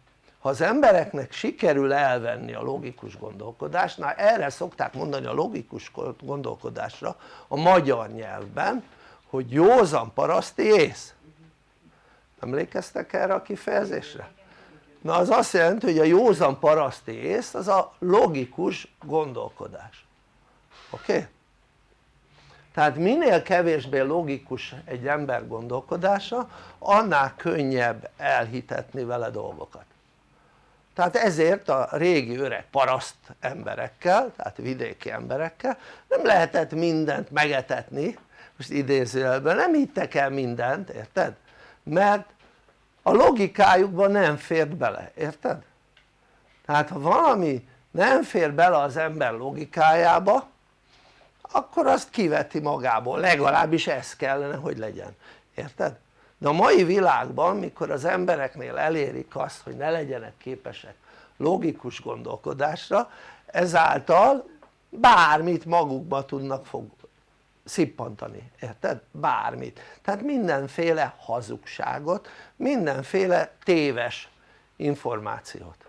ha az embereknek sikerül elvenni a logikus gondolkodást, na erre szokták mondani a logikus gondolkodásra a magyar nyelvben hogy józan paraszti ész emlékeztek erre a kifejezésre? Na az azt jelenti hogy a józan paraszti ész az a logikus gondolkodás oké? Tehát minél kevésbé logikus egy ember gondolkodása annál könnyebb elhitetni vele dolgokat tehát ezért a régi öreg paraszt emberekkel, tehát vidéki emberekkel nem lehetett mindent megetetni, most idézőjelben nem hittek el mindent, érted? mert a logikájukban nem fért bele, érted? tehát ha valami nem fér bele az ember logikájába akkor azt kiveti magából, legalábbis ez kellene hogy legyen, érted? de a mai világban mikor az embereknél elérik azt hogy ne legyenek képesek logikus gondolkodásra ezáltal bármit magukba tudnak szippantani, érted? bármit, tehát mindenféle hazugságot, mindenféle téves információt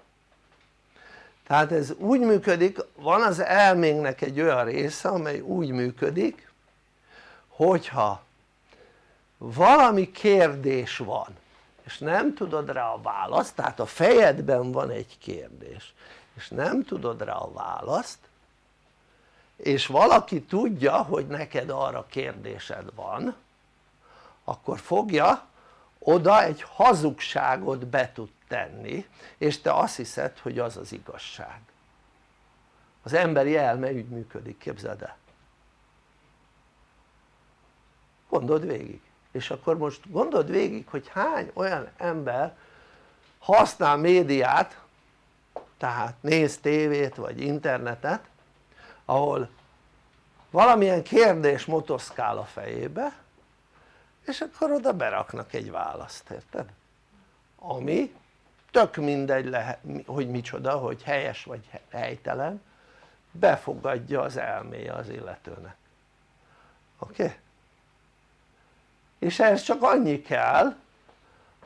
tehát ez úgy működik, van az elménknek egy olyan része amely úgy működik hogyha valami kérdés van és nem tudod rá a választ, tehát a fejedben van egy kérdés és nem tudod rá a választ és valaki tudja hogy neked arra kérdésed van akkor fogja oda egy hazugságot be tud tenni és te azt hiszed hogy az az igazság. Az emberi elme úgy működik képzeld el. Gondold végig. És akkor most gondold végig hogy hány olyan ember használ médiát tehát néz tévét vagy internetet ahol valamilyen kérdés motoszkál a fejébe és akkor oda beraknak egy választ, érted? ami tök mindegy lehet, hogy micsoda, hogy helyes vagy helytelen befogadja az elméje az illetőnek oké? Okay? és ehhez csak annyi kell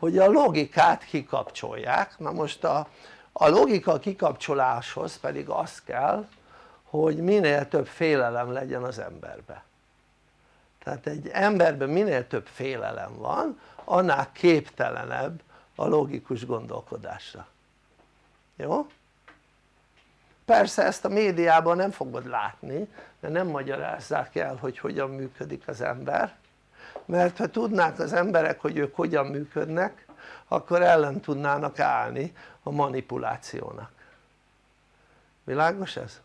hogy a logikát kikapcsolják, na most a, a logika kikapcsoláshoz pedig az kell hogy minél több félelem legyen az emberbe tehát egy emberben minél több félelem van annál képtelenebb a logikus gondolkodásra jó? persze ezt a médiában nem fogod látni mert nem magyarázzák el hogy hogyan működik az ember mert ha tudnák az emberek hogy ők hogyan működnek akkor ellen tudnának állni a manipulációnak világos ez?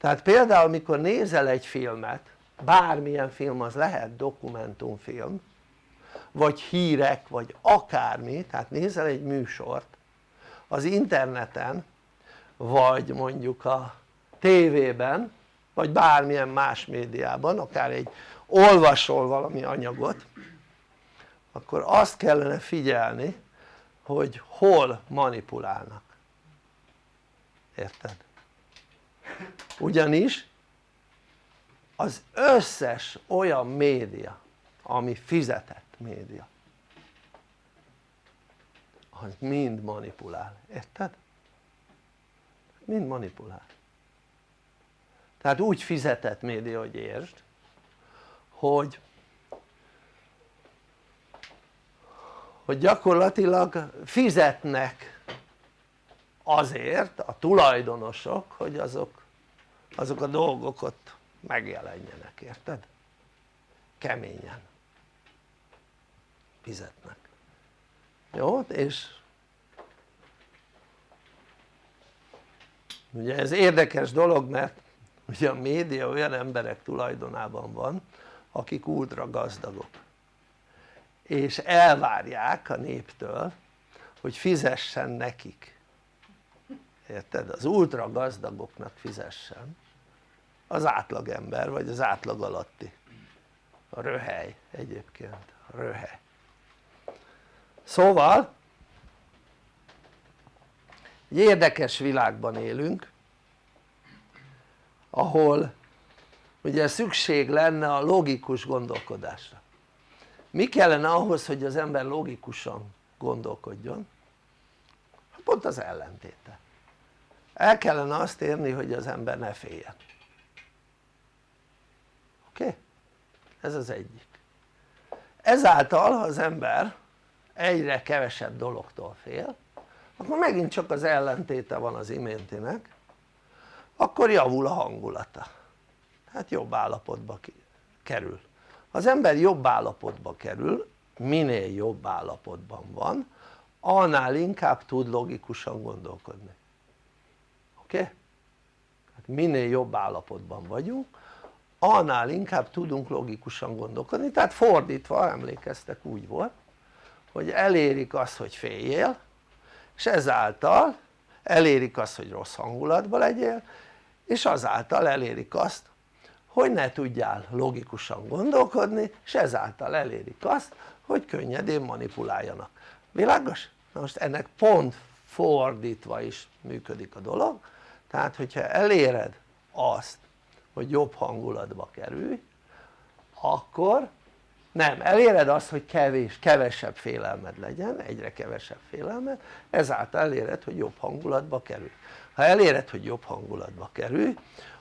Tehát például mikor nézel egy filmet bármilyen film az lehet dokumentumfilm vagy hírek vagy akármi tehát nézel egy műsort az interneten vagy mondjuk a tévében vagy bármilyen más médiában akár egy olvasol valami anyagot akkor azt kellene figyelni hogy hol manipulálnak érted? Ugyanis az összes olyan média ami fizetett média az mind manipulál, érted? mind manipulál tehát úgy fizetett média hogy értsd hogy hogy gyakorlatilag fizetnek azért a tulajdonosok hogy azok, azok a dolgok ott megjelenjenek, érted? keményen fizetnek jó? és ugye ez érdekes dolog mert ugye a média olyan emberek tulajdonában van akik ultra gazdagok és elvárják a néptől hogy fizessen nekik érted? az ultra gazdagoknak fizessen az átlagember vagy az átlag alatti. A röhely egyébként, a röhely. Szóval egy érdekes világban élünk ahol ugye szükség lenne a logikus gondolkodásra. Mi kellene ahhoz hogy az ember logikusan gondolkodjon? Pont az ellentéte. El kellene azt érni hogy az ember ne féljen oké? Okay? Ez az egyik ezáltal ha az ember egyre kevesebb dologtól fél akkor megint csak az ellentéte van az iméntinek akkor javul a hangulata hát jobb állapotba kerül az ember jobb állapotba kerül minél jobb állapotban van annál inkább tud logikusan gondolkodni oké? Okay? hát minél jobb állapotban vagyunk annál inkább tudunk logikusan gondolkodni. Tehát fordítva emlékeztek úgy volt hogy elérik azt hogy féljél és ezáltal elérik azt hogy rossz hangulatban legyél és azáltal elérik azt hogy ne tudjál logikusan gondolkodni és ezáltal elérik azt hogy könnyedén manipuláljanak, világos? na most ennek pont fordítva is működik a dolog. Tehát hogyha eléred azt hogy jobb hangulatba kerülj akkor nem, eléred azt hogy kevés, kevesebb félelmed legyen, egyre kevesebb félelmed, ezáltal eléred hogy jobb hangulatba kerülj. Ha eléred hogy jobb hangulatba kerülj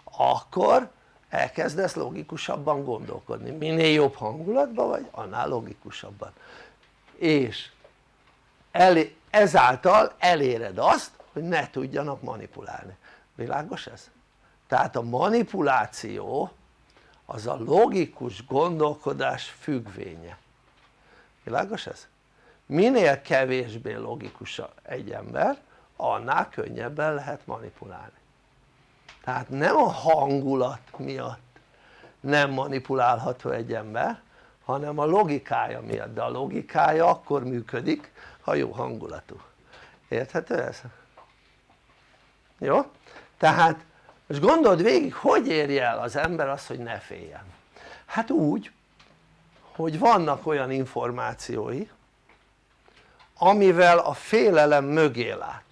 akkor elkezdesz logikusabban gondolkodni, minél jobb hangulatban vagy annál logikusabban. És elé, ezáltal eléred azt hogy ne tudjanak manipulálni, világos ez? Tehát a manipuláció az a logikus gondolkodás függvénye világos ez? minél kevésbé logikus egy ember annál könnyebben lehet manipulálni tehát nem a hangulat miatt nem manipulálható egy ember hanem a logikája miatt, de a logikája akkor működik ha jó hangulatú érthető ez? jó? tehát most gondold végig hogy érje el az ember azt hogy ne féljen? Hát úgy hogy vannak olyan információi amivel a félelem mögé lát.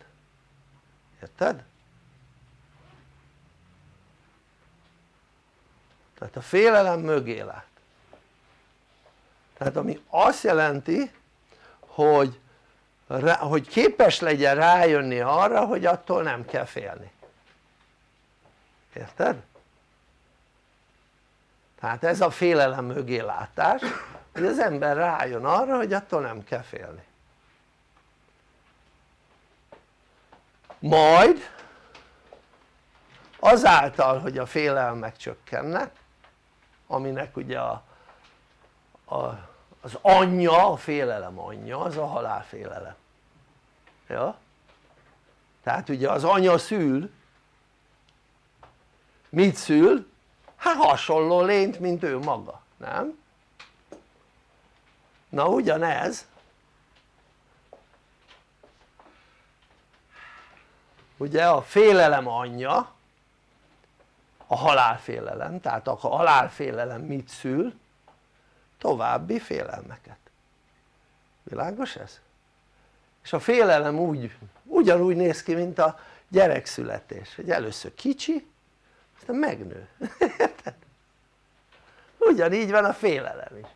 Érted? tehát a félelem mögé lát. Tehát ami azt jelenti hogy, hogy képes legyen rájönni arra hogy attól nem kell félni érted? tehát ez a félelem mögé látás hogy az ember rájön arra hogy attól nem kell félni majd azáltal hogy a félelmek csökkennek aminek ugye a, a, az anyja, a félelem anyja az a halálfélelem ja? tehát ugye az anya szül mit szül? hát hasonló lényt mint ő maga, nem? na ugyanez ugye a félelem anyja a halálfélelem, tehát a halálfélelem mit szül? további félelmeket világos ez? és a félelem úgy, ugyanúgy néz ki mint a gyerekszületés hogy először kicsi aztán megnő érted? ugyanígy van a félelem is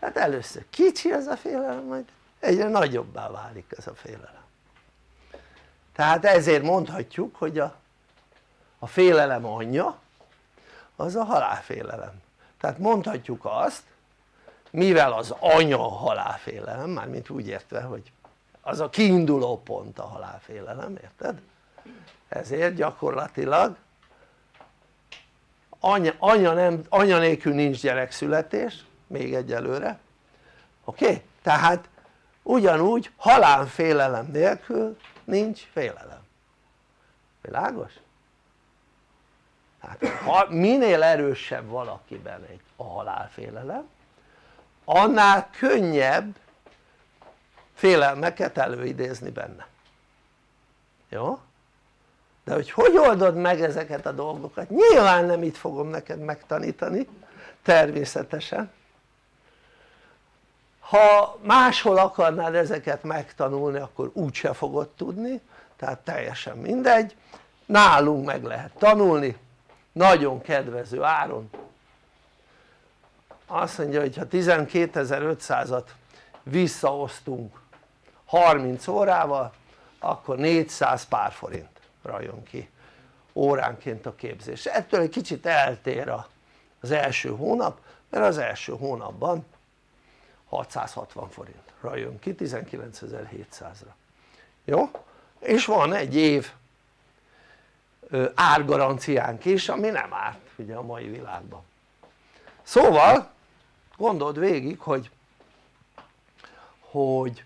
hát először kicsi az a félelem majd egyre nagyobbá válik ez a félelem tehát ezért mondhatjuk hogy a, a félelem anyja az a halálfélelem tehát mondhatjuk azt mivel az anya a halálfélelem mármint úgy értve hogy az a kiinduló pont a halálfélelem érted? ezért gyakorlatilag anya, anya, nem, anya nélkül nincs gyerekszületés még egyelőre oké? Okay? tehát ugyanúgy halálfélelem nélkül nincs félelem világos? tehát ha minél erősebb valakiben egy, a halálfélelem annál könnyebb félelmeket előidézni benne jó? De hogy hogy oldod meg ezeket a dolgokat? Nyilván nem itt fogom neked megtanítani természetesen. Ha máshol akarnád ezeket megtanulni akkor úgyse fogod tudni tehát teljesen mindegy. Nálunk meg lehet tanulni. Nagyon kedvező áron. Azt mondja hogy ha 12.500-at visszaosztunk 30 órával akkor 400 pár forintra jön ki óránként a képzés. Ettől egy kicsit eltér az első hónap mert az első hónapban 660 forintra jön ki 19.700-ra jó? és van egy év árgaranciánk is ami nem árt ugye a mai világban. Szóval gondold végig hogy hogy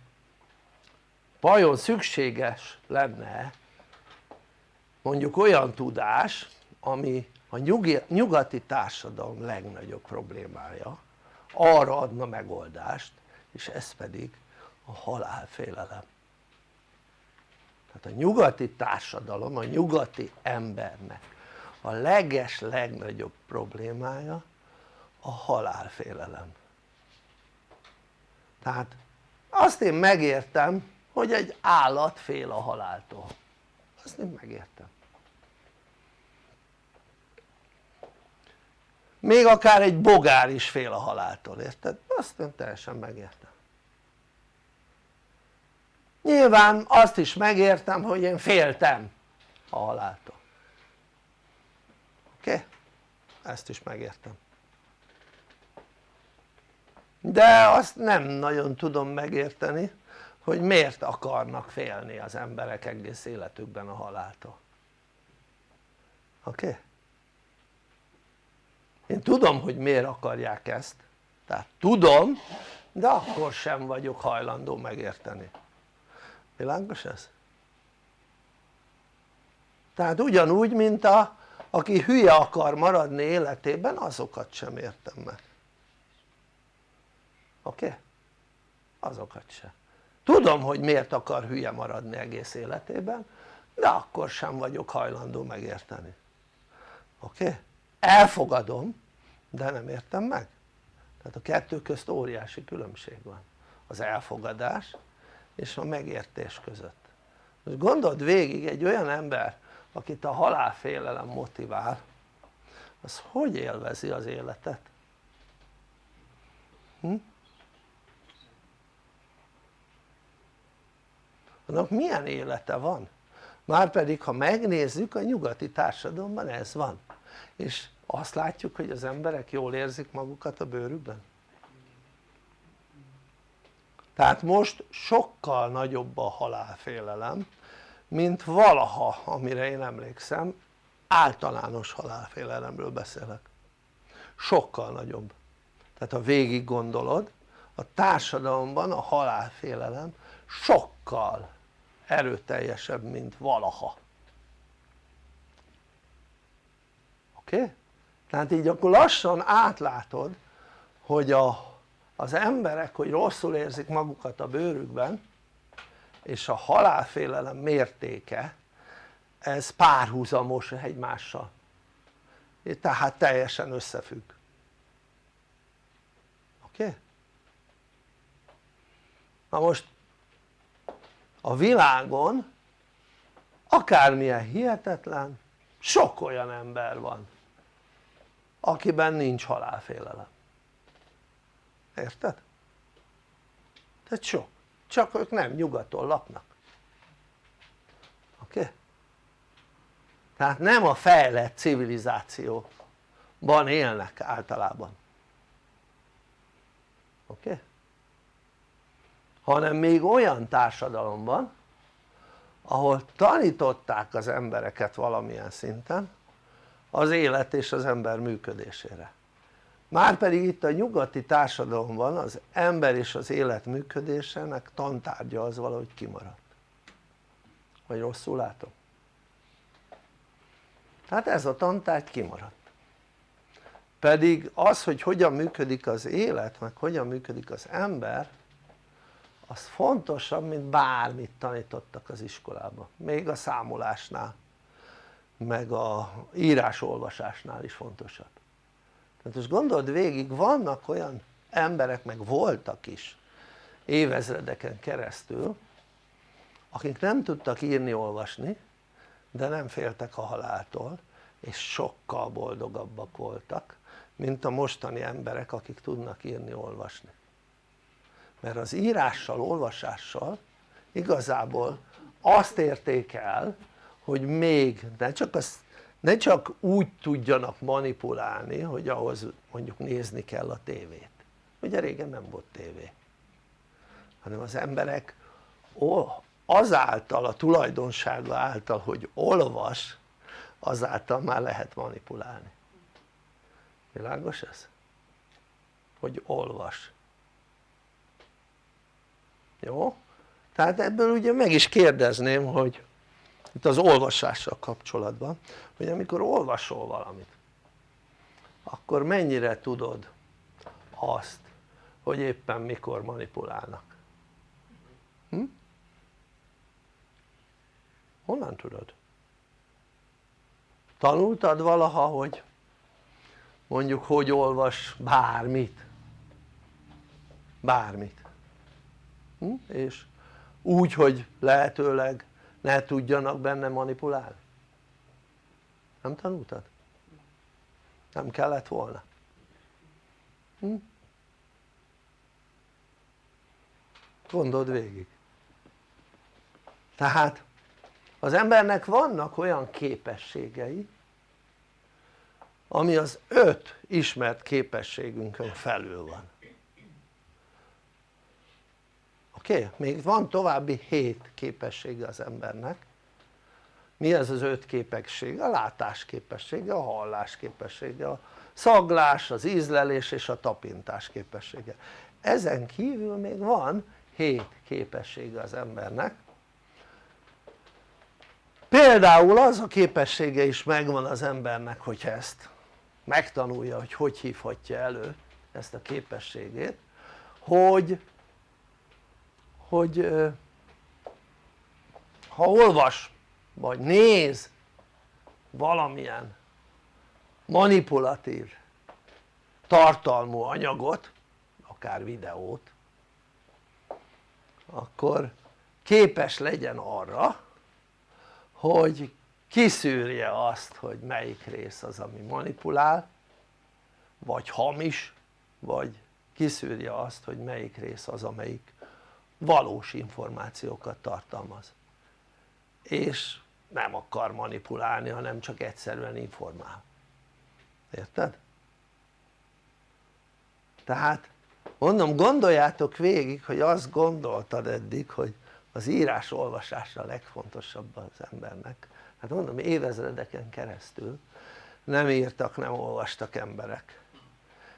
vajon szükséges lenne mondjuk olyan tudás ami a nyugati társadalom legnagyobb problémája arra adna megoldást és ez pedig a halálfélelem. Tehát a nyugati társadalom, a nyugati embernek a leges legnagyobb problémája a halálfélelem. Tehát azt én megértem hogy egy állat fél a haláltól azt én megértem még akár egy bogár is fél a haláltól, érted? azt én teljesen megértem nyilván azt is megértem hogy én féltem a haláltól oké? Okay? ezt is megértem de azt nem nagyon tudom megérteni hogy miért akarnak félni az emberek egész életükben a haláltól oké? Okay? én tudom hogy miért akarják ezt tehát tudom de akkor sem vagyok hajlandó megérteni világos ez? tehát ugyanúgy mint a aki hülye akar maradni életében azokat sem értem meg oké? Okay? azokat se tudom hogy miért akar hülye maradni egész életében de akkor sem vagyok hajlandó megérteni oké? Okay? elfogadom de nem értem meg tehát a kettő közt óriási különbség van az elfogadás és a megértés között most gondold végig egy olyan ember akit a halálfélelem motivál az hogy élvezi az életet? Hm? Annak milyen élete van? márpedig ha megnézzük a nyugati társadalomban ez van. És azt látjuk hogy az emberek jól érzik magukat a bőrükben? Tehát most sokkal nagyobb a halálfélelem mint valaha amire én emlékszem. Általános halálfélelemről beszélek. Sokkal nagyobb. Tehát ha végig gondolod a társadalomban a halálfélelem sokkal erőteljesebb mint valaha oké? Tehát így akkor lassan átlátod hogy a, az emberek hogy rosszul érzik magukat a bőrükben és a halálfélelem mértéke ez párhuzamos egymással tehát teljesen összefügg oké? Okay? na most a világon akármilyen hihetetlen sok olyan ember van akiben nincs halálfélelem érted? tehát sok csak ők nem nyugaton laknak oké? Tehát nem a fejlett civilizációban élnek általában oké? Okay? Hanem még olyan társadalomban ahol tanították az embereket valamilyen szinten az élet és az ember működésére. Márpedig itt a nyugati társadalomban az ember és az élet működésének tantárgya az valahogy kimaradt. Vagy rosszul látom? tehát ez a tantárgy kimaradt. Pedig az hogy hogyan működik az élet meg hogyan működik az ember az fontosabb mint bármit tanítottak az iskolában még a számolásnál meg a írás-olvasásnál is fontosabb. Tehát most gondold végig vannak olyan emberek meg voltak is évezredeken keresztül akik nem tudtak írni olvasni de nem féltek a haláltól és sokkal boldogabbak voltak mint a mostani emberek akik tudnak írni olvasni mert az írással, olvasással igazából azt érték el hogy még ne csak, az, ne csak úgy tudjanak manipulálni hogy ahhoz mondjuk nézni kell a tévét. Ugye régen nem volt tévé. Hanem az emberek azáltal a tulajdonsága által hogy olvas azáltal már lehet manipulálni. Világos ez? hogy olvas jó? tehát ebből ugye meg is kérdezném hogy itt az olvasással kapcsolatban hogy amikor olvasol valamit akkor mennyire tudod azt hogy éppen mikor manipulálnak hm? honnan tudod? tanultad valaha hogy mondjuk hogy olvas bármit bármit? És úgy hogy lehetőleg ne tudjanak benne manipulálni. Nem tanultad? nem kellett volna? Hm? gondold végig. Tehát az embernek vannak olyan képességei ami az öt ismert képességünkön felül van oké? Okay? még van további hét képessége az embernek mi ez az öt képesség? a látás képessége, a hallás képessége, a szaglás, az ízlelés és a tapintás képessége ezen kívül még van hét képessége az embernek például az a képessége is megvan az embernek hogyha ezt megtanulja hogy hogy hívhatja elő ezt a képességét hogy hogy ha olvas vagy néz valamilyen manipulatív tartalmú anyagot akár videót akkor képes legyen arra hogy kiszűrje azt hogy melyik rész az ami manipulál vagy hamis vagy kiszűrje azt hogy melyik rész az amelyik valós információkat tartalmaz. És nem akar manipulálni hanem csak egyszerűen informál. Érted? tehát mondom gondoljátok végig hogy azt gondoltad eddig hogy az írás olvasása a legfontosabb az embernek. Hát mondom évezredeken keresztül nem írtak nem olvastak emberek.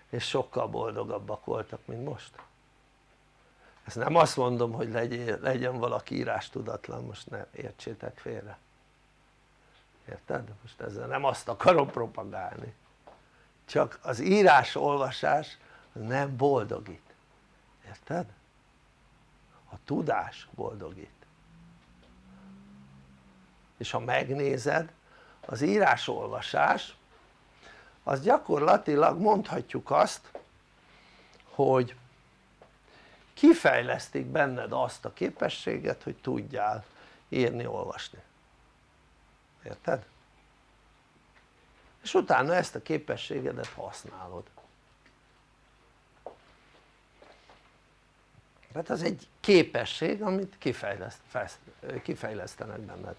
És sokkal boldogabbak voltak mint most ezt nem azt mondom hogy legyen, legyen valaki írás tudatlan most ne értsétek félre érted? most ezzel nem azt akarom propagálni csak az írás olvasás nem boldogít érted? a tudás boldogít és ha megnézed az írásolvasás az gyakorlatilag mondhatjuk azt hogy kifejlesztik benned azt a képességet hogy tudjál írni, olvasni. Érted? és utána ezt a képességedet használod. Tehát az egy képesség amit kifejleszt, kifejlesztenek benned.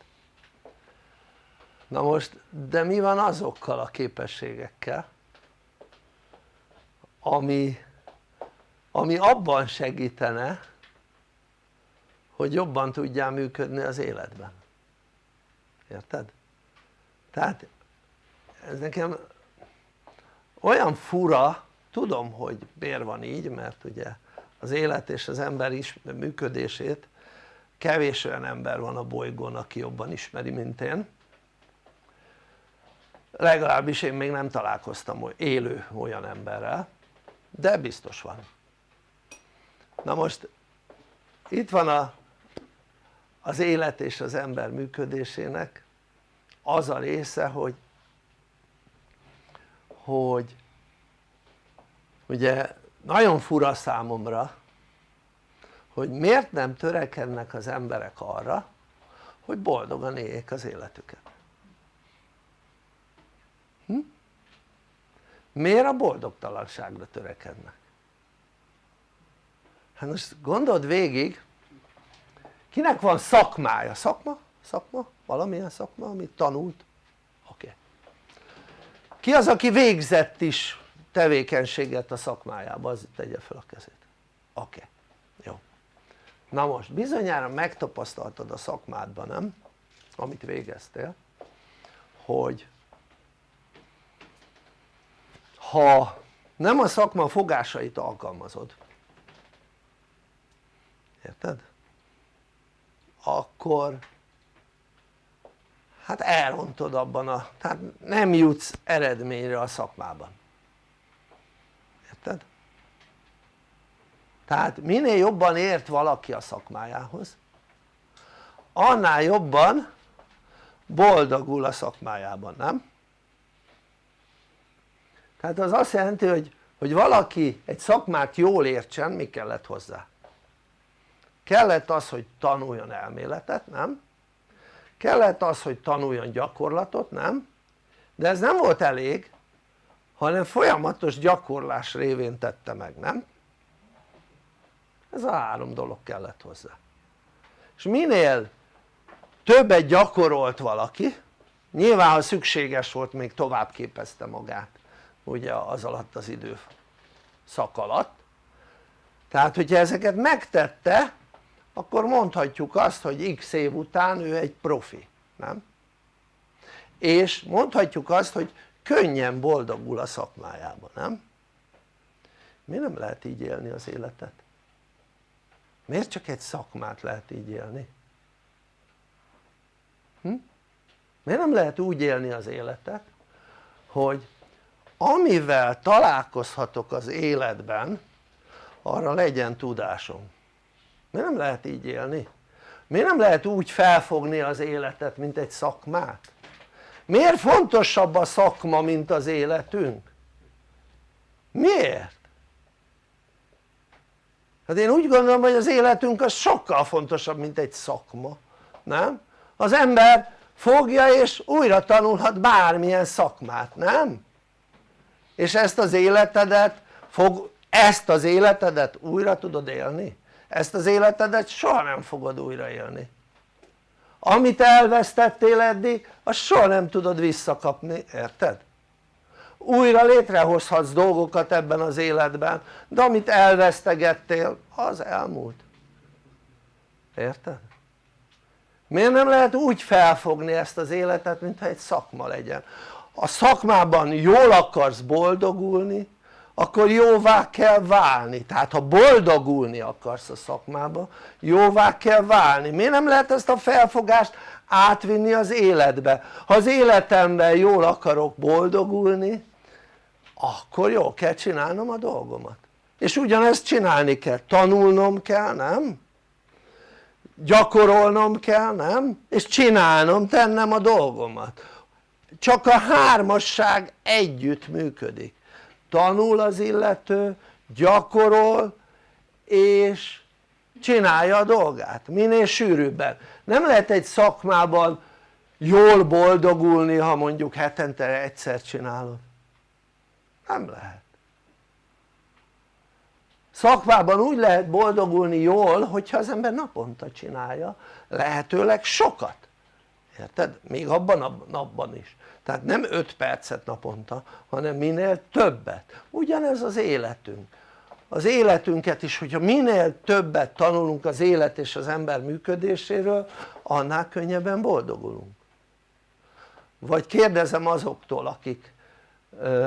Na most de mi van azokkal a képességekkel ami, ami abban segítene hogy jobban tudjál működni az életben. Érted? tehát ez nekem olyan fura tudom hogy miért van így mert ugye az élet és az ember is működését kevés olyan ember van a bolygón aki jobban ismeri mint én. Legalábbis én még nem találkoztam élő olyan emberrel de biztos van na most itt van a, az élet és az ember működésének az a része hogy hogy ugye nagyon fura számomra hogy miért nem törekednek az emberek arra hogy boldogan éljék az életüket hm? miért a boldogtalanságra törekednek? Hát most gondold végig kinek van szakmája? szakma? szakma? valamilyen szakma amit tanult? oké okay. ki az aki végzett is tevékenységet a szakmájába az tegye fel a kezét oké okay. jó na most bizonyára megtapasztaltad a szakmádban nem? amit végeztél hogy ha nem a szakma fogásait alkalmazod érted? akkor hát elrontod abban a, tehát nem jutsz eredményre a szakmában érted? tehát minél jobban ért valaki a szakmájához annál jobban boldogul a szakmájában, nem? tehát az azt jelenti hogy, hogy valaki egy szakmát jól értsen mi kellett hozzá? Kellett az hogy tanuljon elméletet, nem? kellett az hogy tanuljon gyakorlatot, nem? de ez nem volt elég hanem folyamatos gyakorlás révén tette meg, nem? ez a három dolog kellett hozzá és minél többet gyakorolt valaki nyilván ha szükséges volt még tovább képezte magát ugye az alatt az idő szak alatt tehát hogyha ezeket megtette akkor mondhatjuk azt hogy x év után ő egy profi, nem? és mondhatjuk azt hogy könnyen boldogul a szakmájában, nem? mi nem lehet így élni az életet? miért csak egy szakmát lehet így élni? Hm? miért nem lehet úgy élni az életet hogy amivel találkozhatok az életben arra legyen tudásom miért nem lehet így élni? miért nem lehet úgy felfogni az életet mint egy szakmát? miért fontosabb a szakma mint az életünk? miért? hát én úgy gondolom hogy az életünk az sokkal fontosabb mint egy szakma nem? az ember fogja és újra tanulhat bármilyen szakmát, nem? és ezt az életedet fog, ezt az életedet újra tudod élni? Ezt az életedet soha nem fogod újra élni amit elvesztettél eddig azt soha nem tudod visszakapni, érted? újra létrehozhatsz dolgokat ebben az életben de amit elvesztegettél az elmúlt érted? miért nem lehet úgy felfogni ezt az életet mintha egy szakma legyen a szakmában jól akarsz boldogulni akkor jóvá kell válni, tehát ha boldogulni akarsz a szakmába jóvá kell válni, miért nem lehet ezt a felfogást átvinni az életbe? ha az életemben jól akarok boldogulni akkor jól kell csinálnom a dolgomat és ugyanezt csinálni kell, tanulnom kell, nem? gyakorolnom kell, nem? és csinálnom, tennem a dolgomat csak a hármasság együtt működik tanul az illető, gyakorol és csinálja a dolgát, minél sűrűbben. Nem lehet egy szakmában jól boldogulni ha mondjuk hetente egyszer csinálod. Nem lehet. Szakmában úgy lehet boldogulni jól hogyha az ember naponta csinálja lehetőleg sokat. Érted? még abban a napban is tehát nem 5 percet naponta hanem minél többet. Ugyanez az életünk. Az életünket is hogyha minél többet tanulunk az élet és az ember működéséről annál könnyebben boldogulunk. Vagy kérdezem azoktól akik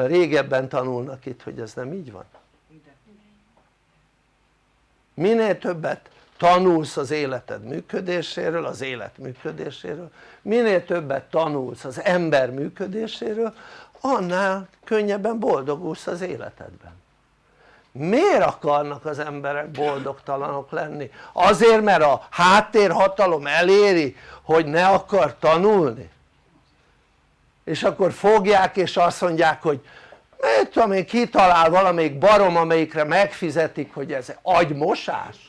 régebben tanulnak itt hogy ez nem így van? Minél többet tanulsz az életed működéséről, az élet működéséről minél többet tanulsz az ember működéséről annál könnyebben boldogulsz az életedben miért akarnak az emberek boldogtalanok lenni? azért mert a háttérhatalom eléri hogy ne akar tanulni? és akkor fogják és azt mondják hogy mit tudom én kitalál valamelyik barom amelyikre megfizetik hogy ez agymosás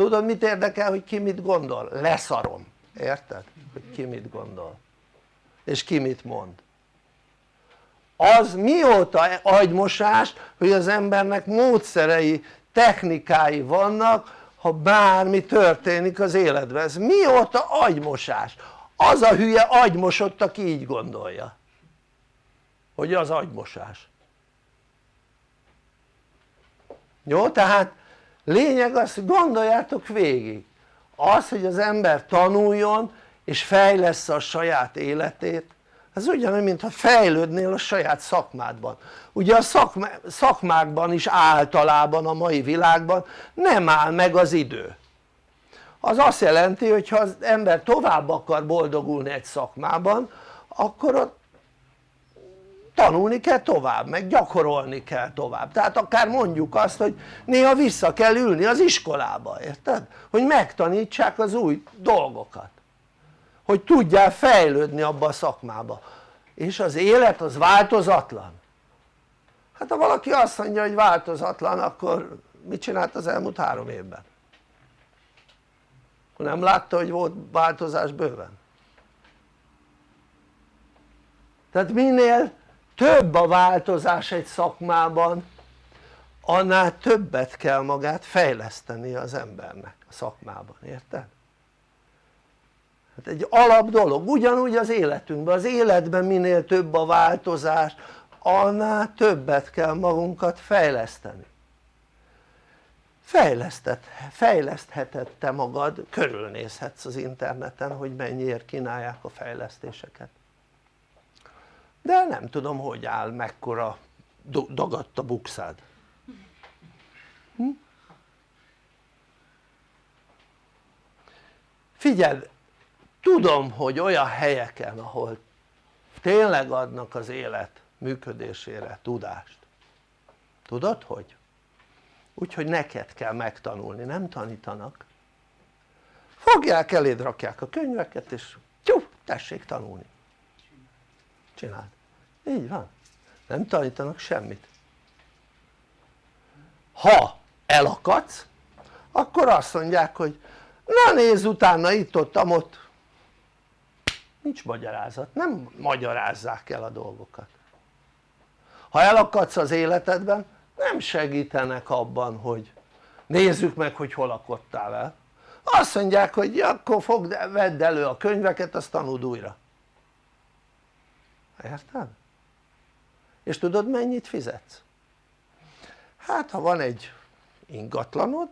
tudod mit érdekel hogy ki mit gondol? leszarom, érted? hogy ki mit gondol és ki mit mond az mióta agymosás hogy az embernek módszerei, technikái vannak ha bármi történik az életben, ez mióta agymosás? az a hülye agymosott aki így gondolja hogy az agymosás jó? tehát lényeg az hogy gondoljátok végig. Az hogy az ember tanuljon és fejlesz a saját életét ez ugyanúgy mintha fejlődnél a saját szakmádban. Ugye a szakma, szakmákban is általában a mai világban nem áll meg az idő. Az azt jelenti hogy ha az ember tovább akar boldogulni egy szakmában akkor ott tanulni kell tovább, meg gyakorolni kell tovább, tehát akár mondjuk azt hogy néha vissza kell ülni az iskolába, érted? hogy megtanítsák az új dolgokat hogy tudjál fejlődni abba a szakmába és az élet az változatlan hát ha valaki azt mondja hogy változatlan akkor mit csinált az elmúlt három évben? akkor nem látta hogy volt változás bőven? tehát minél több a változás egy szakmában annál többet kell magát fejleszteni az embernek a szakmában, érted? hát egy alap dolog, ugyanúgy az életünkben, az életben minél több a változás annál többet kell magunkat fejleszteni fejlesztett, fejlesztheted te magad, körülnézhetsz az interneten hogy mennyiért kínálják a fejlesztéseket de nem tudom hogy áll mekkora dagadt a bukszád. Hm? figyeld tudom hogy olyan helyeken ahol tényleg adnak az élet működésére tudást. Tudod hogy? úgyhogy neked kell megtanulni, nem tanítanak. Fogják eléd rakják a könyveket és tyú, tessék tanulni csináld, így van. Nem tanítanak semmit. Ha elakadsz akkor azt mondják hogy na nézz utána itt ott ott nincs magyarázat, nem magyarázzák el a dolgokat. Ha elakadsz az életedben nem segítenek abban hogy nézzük meg hogy hol akadtál el. Azt mondják hogy ja, akkor fogd, vedd elő a könyveket azt tanuld újra érted? és tudod mennyit fizetsz? hát ha van egy ingatlanod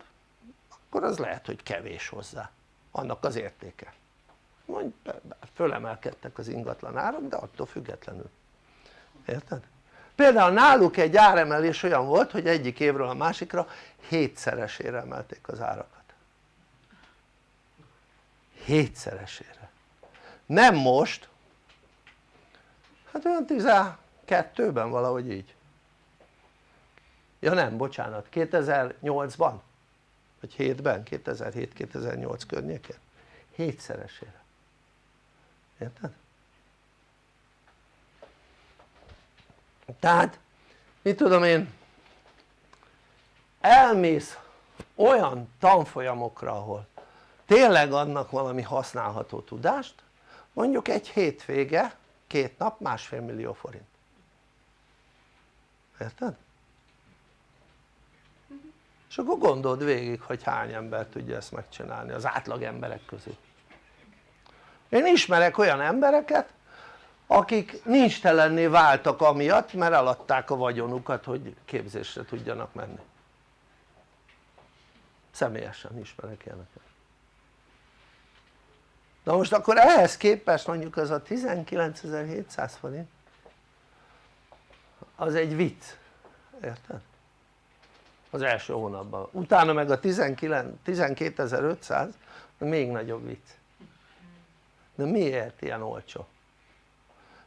akkor az lehet hogy kevés hozzá annak az értéke mondj fölemelkedtek az ingatlan árak de attól függetlenül érted? például náluk egy áremelés olyan volt hogy egyik évről a másikra hétszeresére emelték az árakat hétszeresére nem most hát olyan 12-ben valahogy így. Ja nem bocsánat 2008-ban vagy 7-ben 2007-2008 környékén? Hétszeresére. Érted? tehát mit tudom én elmész olyan tanfolyamokra ahol tényleg adnak valami használható tudást mondjuk egy hétvége két nap másfél millió forint. Érted? és akkor gondold végig hogy hány ember tudja ezt megcsinálni az átlag emberek közül. Én ismerek olyan embereket akik nincs telenné váltak amiatt mert eladták a vagyonukat hogy képzésre tudjanak menni. Személyesen ismerek ilyeneket na most akkor ehhez képest mondjuk az a 19.700 forint az egy vicc, érted? az első hónapban, utána meg a 12.500 még nagyobb vicc de miért ilyen olcsó?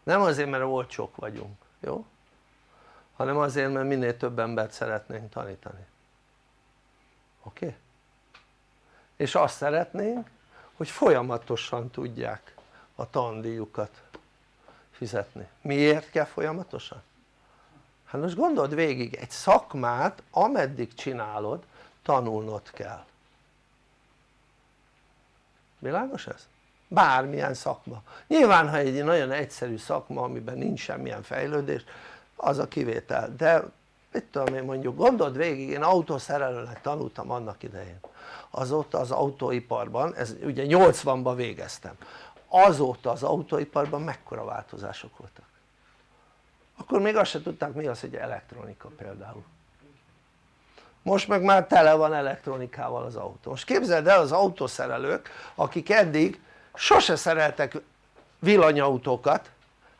nem azért mert olcsók vagyunk, jó? hanem azért mert minél több embert szeretnénk tanítani oké? Okay? és azt szeretnénk hogy folyamatosan tudják a tandíjukat fizetni. miért kell folyamatosan? hát most gondold végig egy szakmát ameddig csinálod tanulnod kell világos ez? bármilyen szakma nyilván ha egy nagyon egyszerű szakma amiben nincs semmilyen fejlődés az a kivétel de mit tudom én mondjuk gondold végig én autószerelőnek tanultam annak idején. Azóta az autóiparban, ez ugye 80-ban végeztem. Azóta az autóiparban mekkora változások voltak? Akkor még azt se tudták mi az hogy elektronika például. Most meg már tele van elektronikával az autó. Most képzeld el az autószerelők akik eddig sose szereltek villanyautókat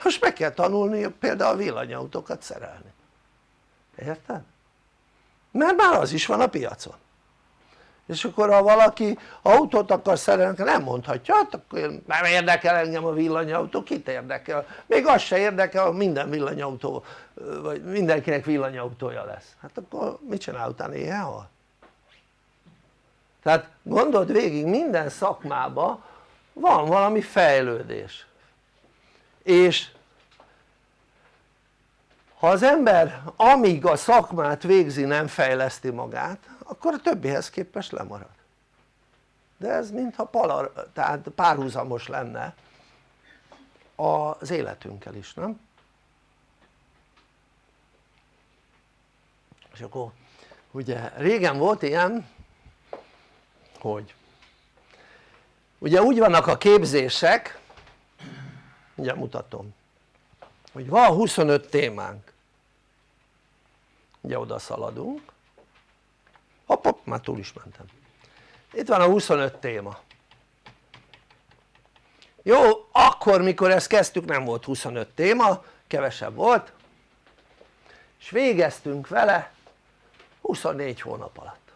most meg kell tanulni például villanyautókat szerelni érted? mert már az is van a piacon és akkor ha valaki autót akar szerelni nem mondhatja hát akkor nem érdekel engem a villanyautó kit érdekel még az se érdekel hogy minden villanyautó vagy mindenkinek villanyautója lesz hát akkor mit csinál utána hal? tehát gondold végig minden szakmában van valami fejlődés és ha az ember amíg a szakmát végzi nem fejleszti magát akkor a többihez képest lemarad de ez mintha palar, tehát párhuzamos lenne az életünkkel is, nem? és akkor ugye régen volt ilyen hogy ugye úgy vannak a képzések ugye mutatom hogy van 25 témánk ugye oda szaladunk. Hopp hopp már túl is mentem. Itt van a 25 téma. Jó akkor mikor ezt kezdtük nem volt 25 téma kevesebb volt. És végeztünk vele 24 hónap alatt.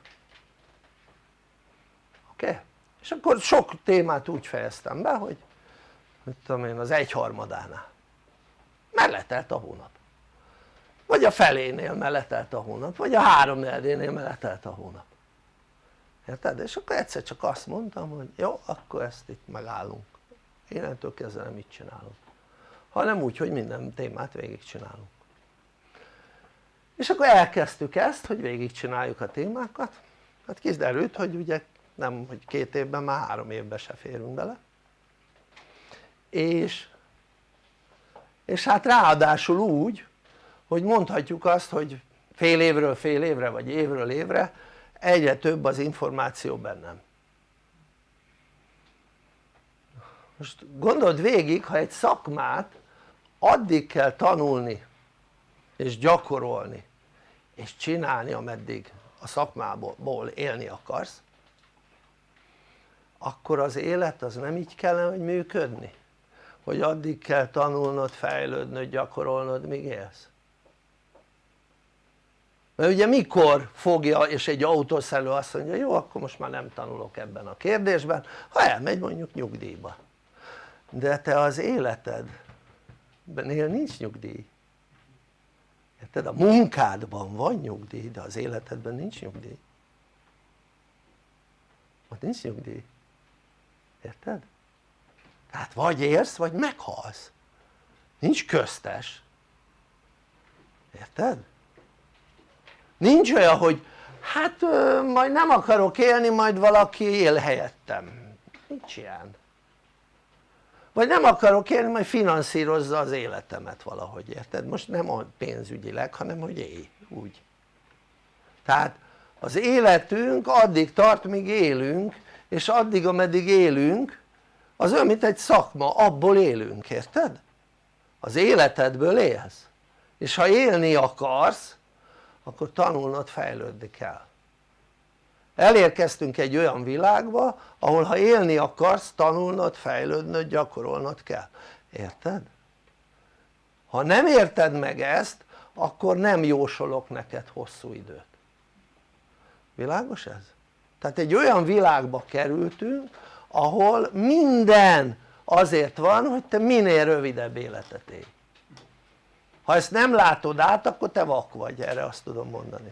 Oké? És akkor sok témát úgy fejeztem be hogy mit tudom én az egyharmadánál. Mert letelt a hónap vagy a felénél meletelt a hónap vagy a három negyedénél meletelt a hónap. Érted? és akkor egyszer csak azt mondtam hogy jó akkor ezt itt megállunk. Innentől kezdve nem így csinálunk. Hanem úgy hogy minden témát végigcsinálunk. És akkor elkezdtük ezt hogy végigcsináljuk a témákat. Hát kiderült hogy ugye nem hogy két évben már három évben se férünk bele. És és hát ráadásul úgy hogy mondhatjuk azt hogy fél évről fél évre vagy évről évre egyre több az információ bennem. Most gondold végig ha egy szakmát addig kell tanulni és gyakorolni és csinálni ameddig a szakmából élni akarsz akkor az élet az nem így kellene hogy működni? Hogy addig kell tanulnod, fejlődnöd, gyakorolnod míg élsz mert ugye mikor fogja és egy autószerelő azt mondja jó akkor most már nem tanulok ebben a kérdésben ha elmegy mondjuk nyugdíjba de te az életedben nincs nyugdíj érted? a munkádban van nyugdíj de az életedben nincs nyugdíj ott nincs nyugdíj érted? tehát vagy érsz vagy meghalsz nincs köztes érted? Nincs olyan hogy hát majd nem akarok élni majd valaki él helyettem nincs ilyen vagy nem akarok élni majd finanszírozza az életemet valahogy érted? most nem a pénzügyileg hanem hogy élj úgy tehát az életünk addig tart míg élünk és addig ameddig élünk az olyan mint egy szakma, abból élünk, érted? az életedből élsz és ha élni akarsz akkor tanulnod fejlődni kell elérkeztünk egy olyan világba ahol ha élni akarsz tanulnod, fejlődnöd, gyakorolnod kell, érted? ha nem érted meg ezt akkor nem jósolok neked hosszú időt világos ez? tehát egy olyan világba kerültünk ahol minden azért van hogy te minél rövidebb életet élj ha ezt nem látod át akkor te vak vagy erre azt tudom mondani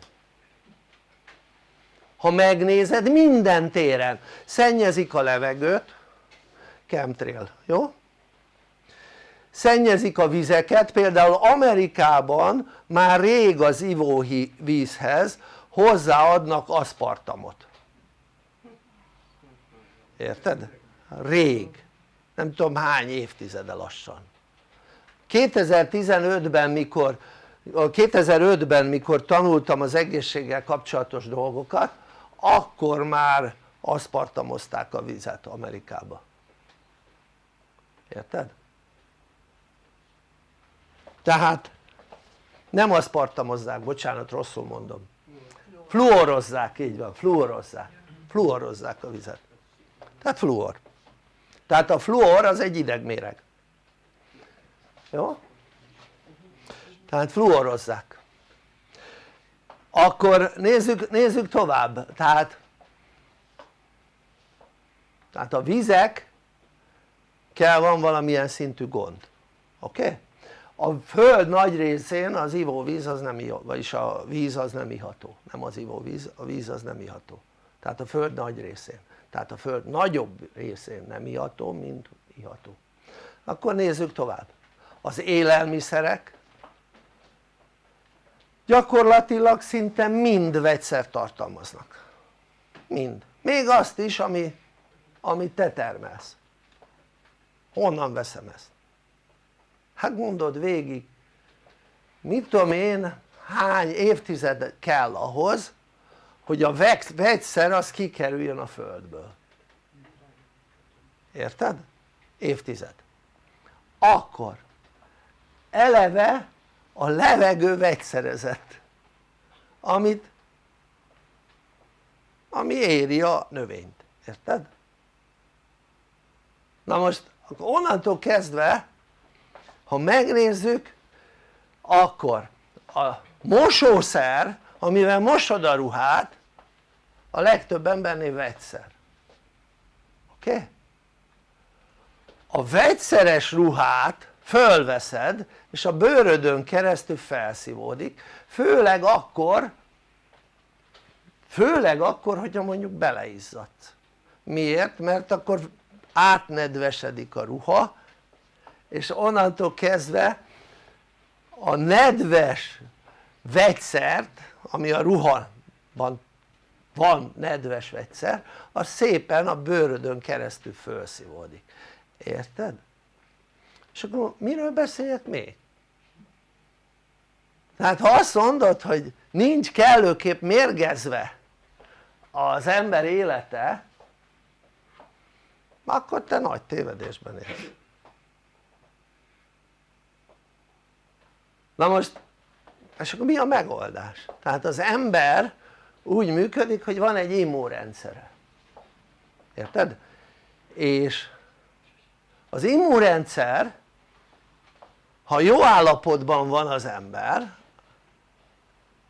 ha megnézed minden téren szennyezik a levegőt chemtrail, jó? szennyezik a vizeket, például Amerikában már rég az ivóvízhez hozzáadnak aszpartamot érted? rég, nem tudom hány évtizede lassan 2015-ben mikor 2005-ben mikor tanultam az egészséggel kapcsolatos dolgokat akkor már aszpartamozták a vizet Amerikába. Érted? tehát nem aszpartamozzák, bocsánat rosszul mondom. Fluorozzák, így van, fluorozzák. Fluorozzák a vizet. Tehát fluor. Tehát a fluor az egy idegméreg jó? tehát fluorozzák. Akkor nézzük, nézzük tovább. Tehát tehát a vizek kell van valamilyen szintű gond. Oké? Okay? a föld nagy részén az ivóvíz az nem iható, vagyis a víz az nem iható, nem az ivóvíz, a víz az nem iható. Tehát a föld nagy részén. Tehát a föld nagyobb részén nem iható mint iható. Akkor nézzük tovább az élelmiszerek gyakorlatilag szinte mind vegyszert tartalmaznak. Mind, még azt is ami, amit te termelsz. Honnan veszem ezt? hát gondold végig mit tudom én hány évtized kell ahhoz hogy a vegyszer az kikerüljön a földből. Érted? évtized. Akkor eleve a levegő vegyszerezett amit ami éri a növényt, érted? na most akkor onnantól kezdve ha megnézzük akkor a mosószer amivel mosod a ruhát a legtöbb embernél vegyszer oké? Okay? a vegyszeres ruhát fölveszed és a bőrödön keresztül felszívódik főleg akkor főleg akkor hogyha mondjuk beleizzadsz miért? mert akkor átnedvesedik a ruha és onnantól kezdve a nedves vegyszert ami a ruhaban van nedves vegyszer az szépen a bőrödön keresztül felszívódik, érted? És akkor miről beszéljek még? tehát ha azt mondod hogy nincs kellőképp mérgezve az ember élete akkor te nagy tévedésben élsz na most és akkor mi a megoldás? tehát az ember úgy működik hogy van egy immunrendszere érted? és az immunrendszer ha jó állapotban van az ember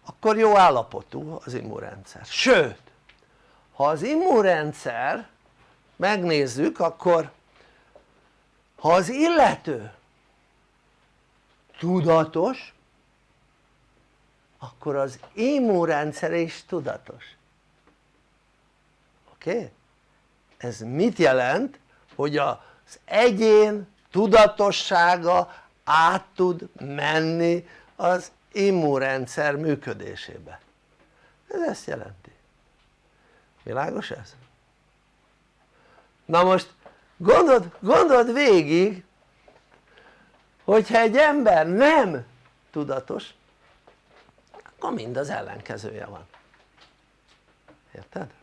akkor jó állapotú az immunrendszer, sőt ha az immunrendszer megnézzük akkor ha az illető tudatos akkor az immunrendszer is tudatos oké? Ez mit jelent? hogy az egyén tudatossága át tud menni az immunrendszer működésébe ez ezt jelenti világos ez? na most gondold, gondold végig hogyha egy ember nem tudatos akkor mind az ellenkezője van érted?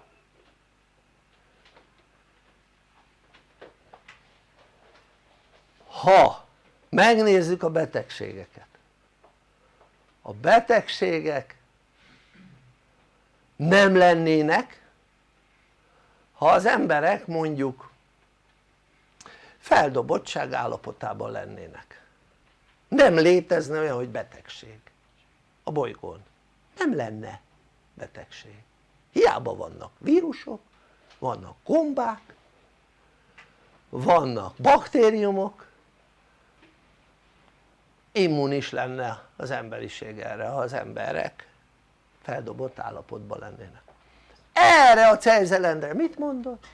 ha megnézzük a betegségeket. A betegségek nem lennének ha az emberek mondjuk feldobottság állapotában lennének. Nem létezne olyan hogy betegség. A bolygón. Nem lenne betegség. Hiába vannak vírusok, vannak gombák vannak baktériumok immunis lenne az emberiség erre ha az emberek feldobott állapotban lennének. Erre a Cejzelendre mit mondott?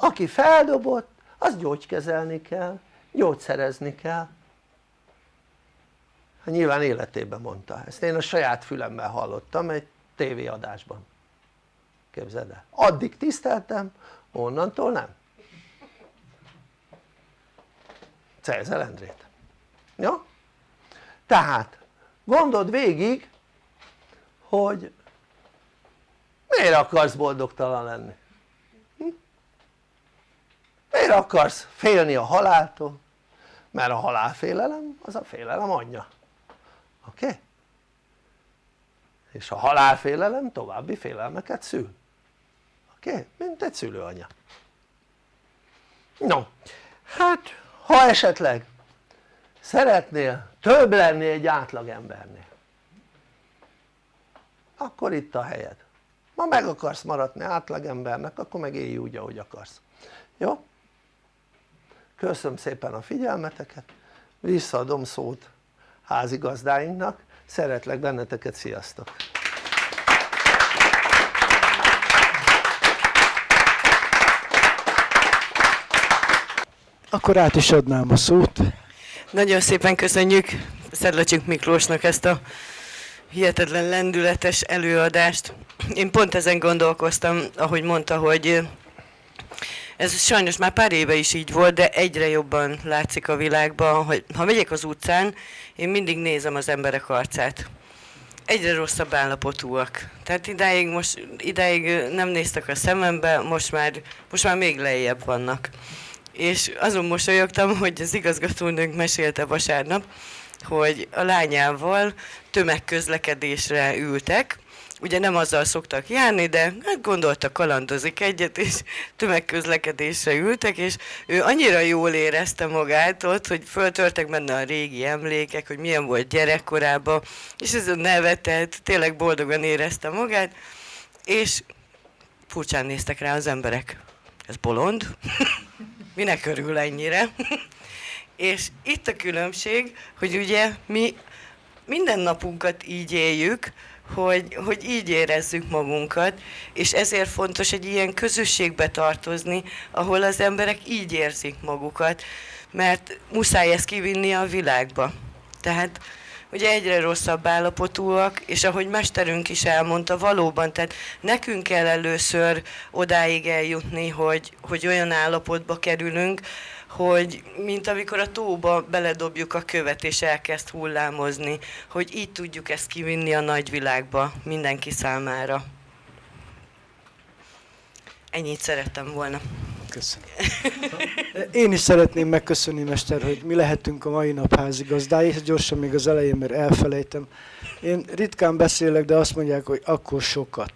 aki feldobott az gyógykezelni kell, gyógyszerezni kell. Hát nyilván életében mondta, ezt. Én a saját fülemmel hallottam egy tévéadásban. Képzeld el, addig tiszteltem, onnantól nem. Cejzel Endrét. Ja? Tehát gondold végig hogy miért akarsz boldogtalan lenni? Hm? miért akarsz félni a haláltól? mert a halálfélelem az a félelem anyja oké? Okay? és a halálfélelem további félelmeket szül oké? Okay? mint egy szülőanya no hát ha esetleg szeretnél több lenni egy átlagembernél akkor itt a helyed ma meg akarsz maradni átlagembernek akkor meg élj úgy ahogy akarsz jó? köszönöm szépen a figyelmeteket visszaadom szót házigazdáinknak szeretlek benneteket, sziasztok! Akkor át is adnám a szót. Nagyon szépen köszönjük Szedlacsik Miklósnak ezt a hihetetlen lendületes előadást. Én pont ezen gondolkoztam, ahogy mondta, hogy ez sajnos már pár éve is így volt, de egyre jobban látszik a világban, hogy ha megyek az utcán, én mindig nézem az emberek arcát. Egyre rosszabb állapotúak. Tehát idáig, most, idáig nem néztek a szemembe, most már, most már még lejjebb vannak. És azon mosolyogtam, hogy az igazgatónőnk mesélte vasárnap, hogy a lányával tömegközlekedésre ültek, ugye nem azzal szoktak járni, de hát gondolta kalandozik egyet, és tömegközlekedésre ültek, és ő annyira jól érezte magát ott, hogy föltörtek benne a régi emlékek, hogy milyen volt gyerekkorában, és ez a nevetett, tényleg boldogan érezte magát, és furcsán néztek rá az emberek. Ez bolond? Minek örül ennyire? És itt a különbség, hogy ugye mi minden napunkat így éljük, hogy, hogy így érezzük magunkat, és ezért fontos egy ilyen közösségbe tartozni, ahol az emberek így érzik magukat, mert muszáj ezt kivinni a világba. Tehát ugye egyre rosszabb állapotúak, és ahogy mesterünk is elmondta, valóban, tehát nekünk kell először odáig eljutni, hogy, hogy olyan állapotba kerülünk, hogy mint amikor a tóba beledobjuk a követ és elkezd hullámozni, hogy így tudjuk ezt kivinni a nagyvilágba mindenki számára. Ennyit szerettem volna. Köszönöm. Én is szeretném megköszönni, Mester, hogy mi lehetünk a mai nap házigazdái, gyorsan még az elején, mert elfelejtem. Én ritkán beszélek, de azt mondják, hogy akkor sokat.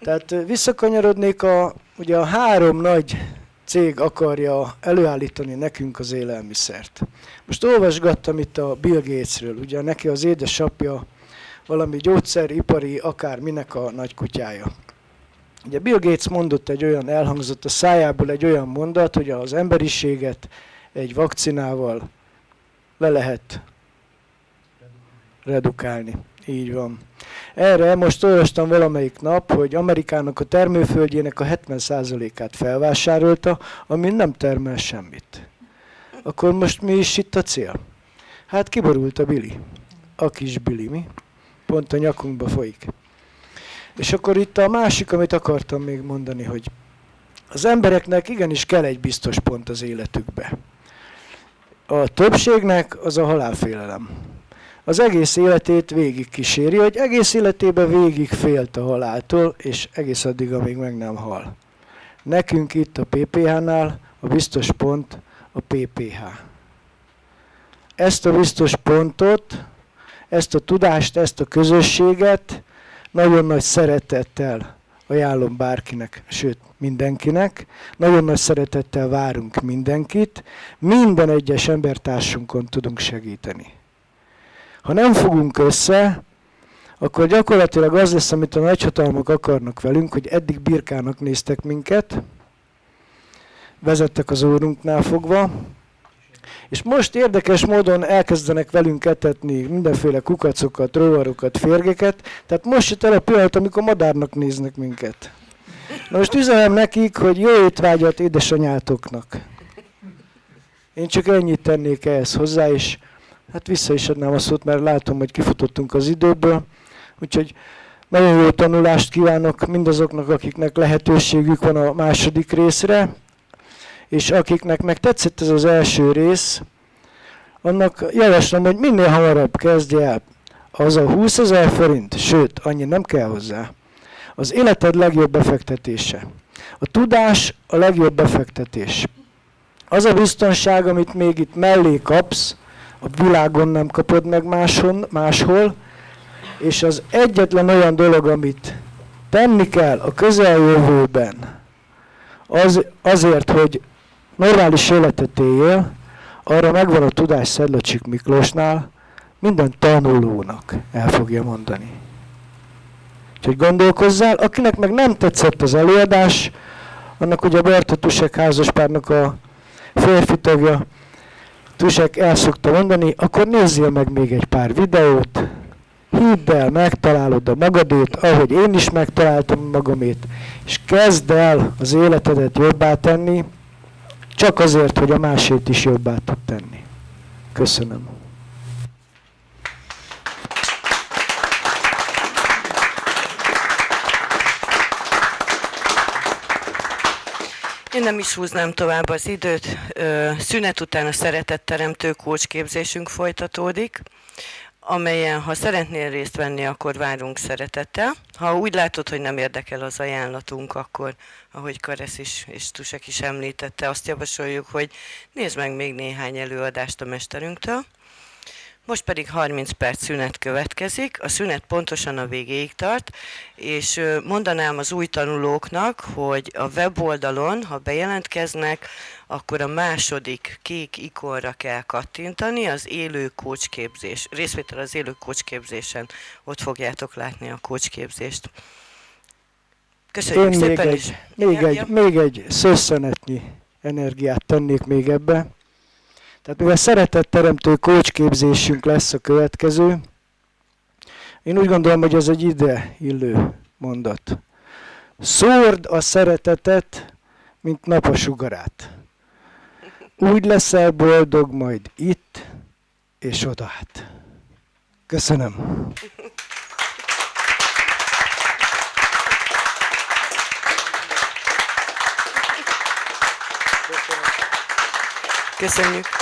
Tehát visszakanyarodnék a, ugye a három nagy cég akarja előállítani nekünk az élelmiszert. Most olvasgattam itt a Bill Gatesről, ugye neki az édesapja valami gyógyszeripari, akár minek a nagykutyája. Ugye Bill Gates mondott egy olyan, elhangzott a szájából egy olyan mondat, hogy az emberiséget egy vakcinával le lehet redukálni. Így van. Erre most olvastam valamelyik nap, hogy Amerikának a termőföldjének a 70%-át felvásárolta, ami nem termel semmit. Akkor most mi is itt a cél? Hát kiborult a Billy. A kis Billy, mi? Pont a nyakunkba folyik. És akkor itt a másik, amit akartam még mondani, hogy az embereknek igenis kell egy biztos pont az életükbe. A többségnek az a halálfélelem az egész életét végig kíséri, hogy egész életében végig félt a haláltól, és egész addig, amíg meg nem hal. Nekünk itt a PPH-nál a biztos pont a PPH. Ezt a biztos pontot, ezt a tudást, ezt a közösséget nagyon nagy szeretettel ajánlom bárkinek, sőt mindenkinek. Nagyon nagy szeretettel várunk mindenkit. Minden egyes embertársunkon tudunk segíteni. Ha nem fogunk össze, akkor gyakorlatilag az lesz, amit a nagyhatalmak akarnak velünk, hogy eddig birkának néztek minket, vezettek az órunknál fogva, és most érdekes módon elkezdenek velünk etetni mindenféle kukacokat, rovarokat, férgeket, tehát most jött el a pillanat, amikor madárnak néznek minket. Na most üzenem nekik, hogy jó étvágyat édesanyátoknak. Én csak ennyit tennék ehhez hozzá, és Hát vissza is adnám a szót, mert látom, hogy kifutottunk az időből. Úgyhogy nagyon jó tanulást kívánok mindazoknak, akiknek lehetőségük van a második részre, és akiknek meg tetszett ez az első rész, annak javaslom, hogy minél hamarabb kezdje el. Az a 20 ezer forint, sőt, annyi nem kell hozzá. Az életed legjobb befektetése. A tudás a legjobb befektetés. Az a biztonság, amit még itt mellé kapsz, a világon nem kapod meg máson, máshol, és az egyetlen olyan dolog, amit tenni kell a közeljövőben, az, azért, hogy normális életet éljél, arra megvan a tudás Szedlacsik Miklósnál, minden tanulónak el fogja mondani. Úgyhogy gondolkozzál, akinek meg nem tetszett az előadás, annak ugye Berta Tusek házaspárnak a férfi tagja, Tusek el szokta mondani, akkor nézzél meg még egy pár videót, hidd el, megtalálod a magadét, ahogy én is megtaláltam magamét, és kezd el az életedet jobbá tenni, csak azért, hogy a másét is jobbá tud tenni. Köszönöm. Én nem is húznám tovább az időt. Szünet után a szeretetteremtő kócsképzésünk folytatódik, amelyen, ha szeretnél részt venni, akkor várunk szeretettel. Ha úgy látod, hogy nem érdekel az ajánlatunk, akkor, ahogy Karesz is és Tusek is említette, azt javasoljuk, hogy nézd meg még néhány előadást a mesterünktől. Most pedig 30 perc szünet következik, a szünet pontosan a végéig tart, és mondanám az új tanulóknak, hogy a weboldalon, ha bejelentkeznek, akkor a második kék ikonra kell kattintani, az élő kócsképzés, részvétel az élő kócsképzésen, ott fogjátok látni a kócsképzést. Köszönjük Én szépen még is. Egy, még, ja, egy, ja. még egy szösszenetnyi energiát tennék még ebbe. Tehát mivel szeretetteremtő kócsképzésünk lesz a következő, én úgy gondolom, hogy ez egy ide illő mondat. Szórd a szeretetet, mint nap a. Úgy leszel boldog majd itt és odát. Köszönöm. Köszönjük.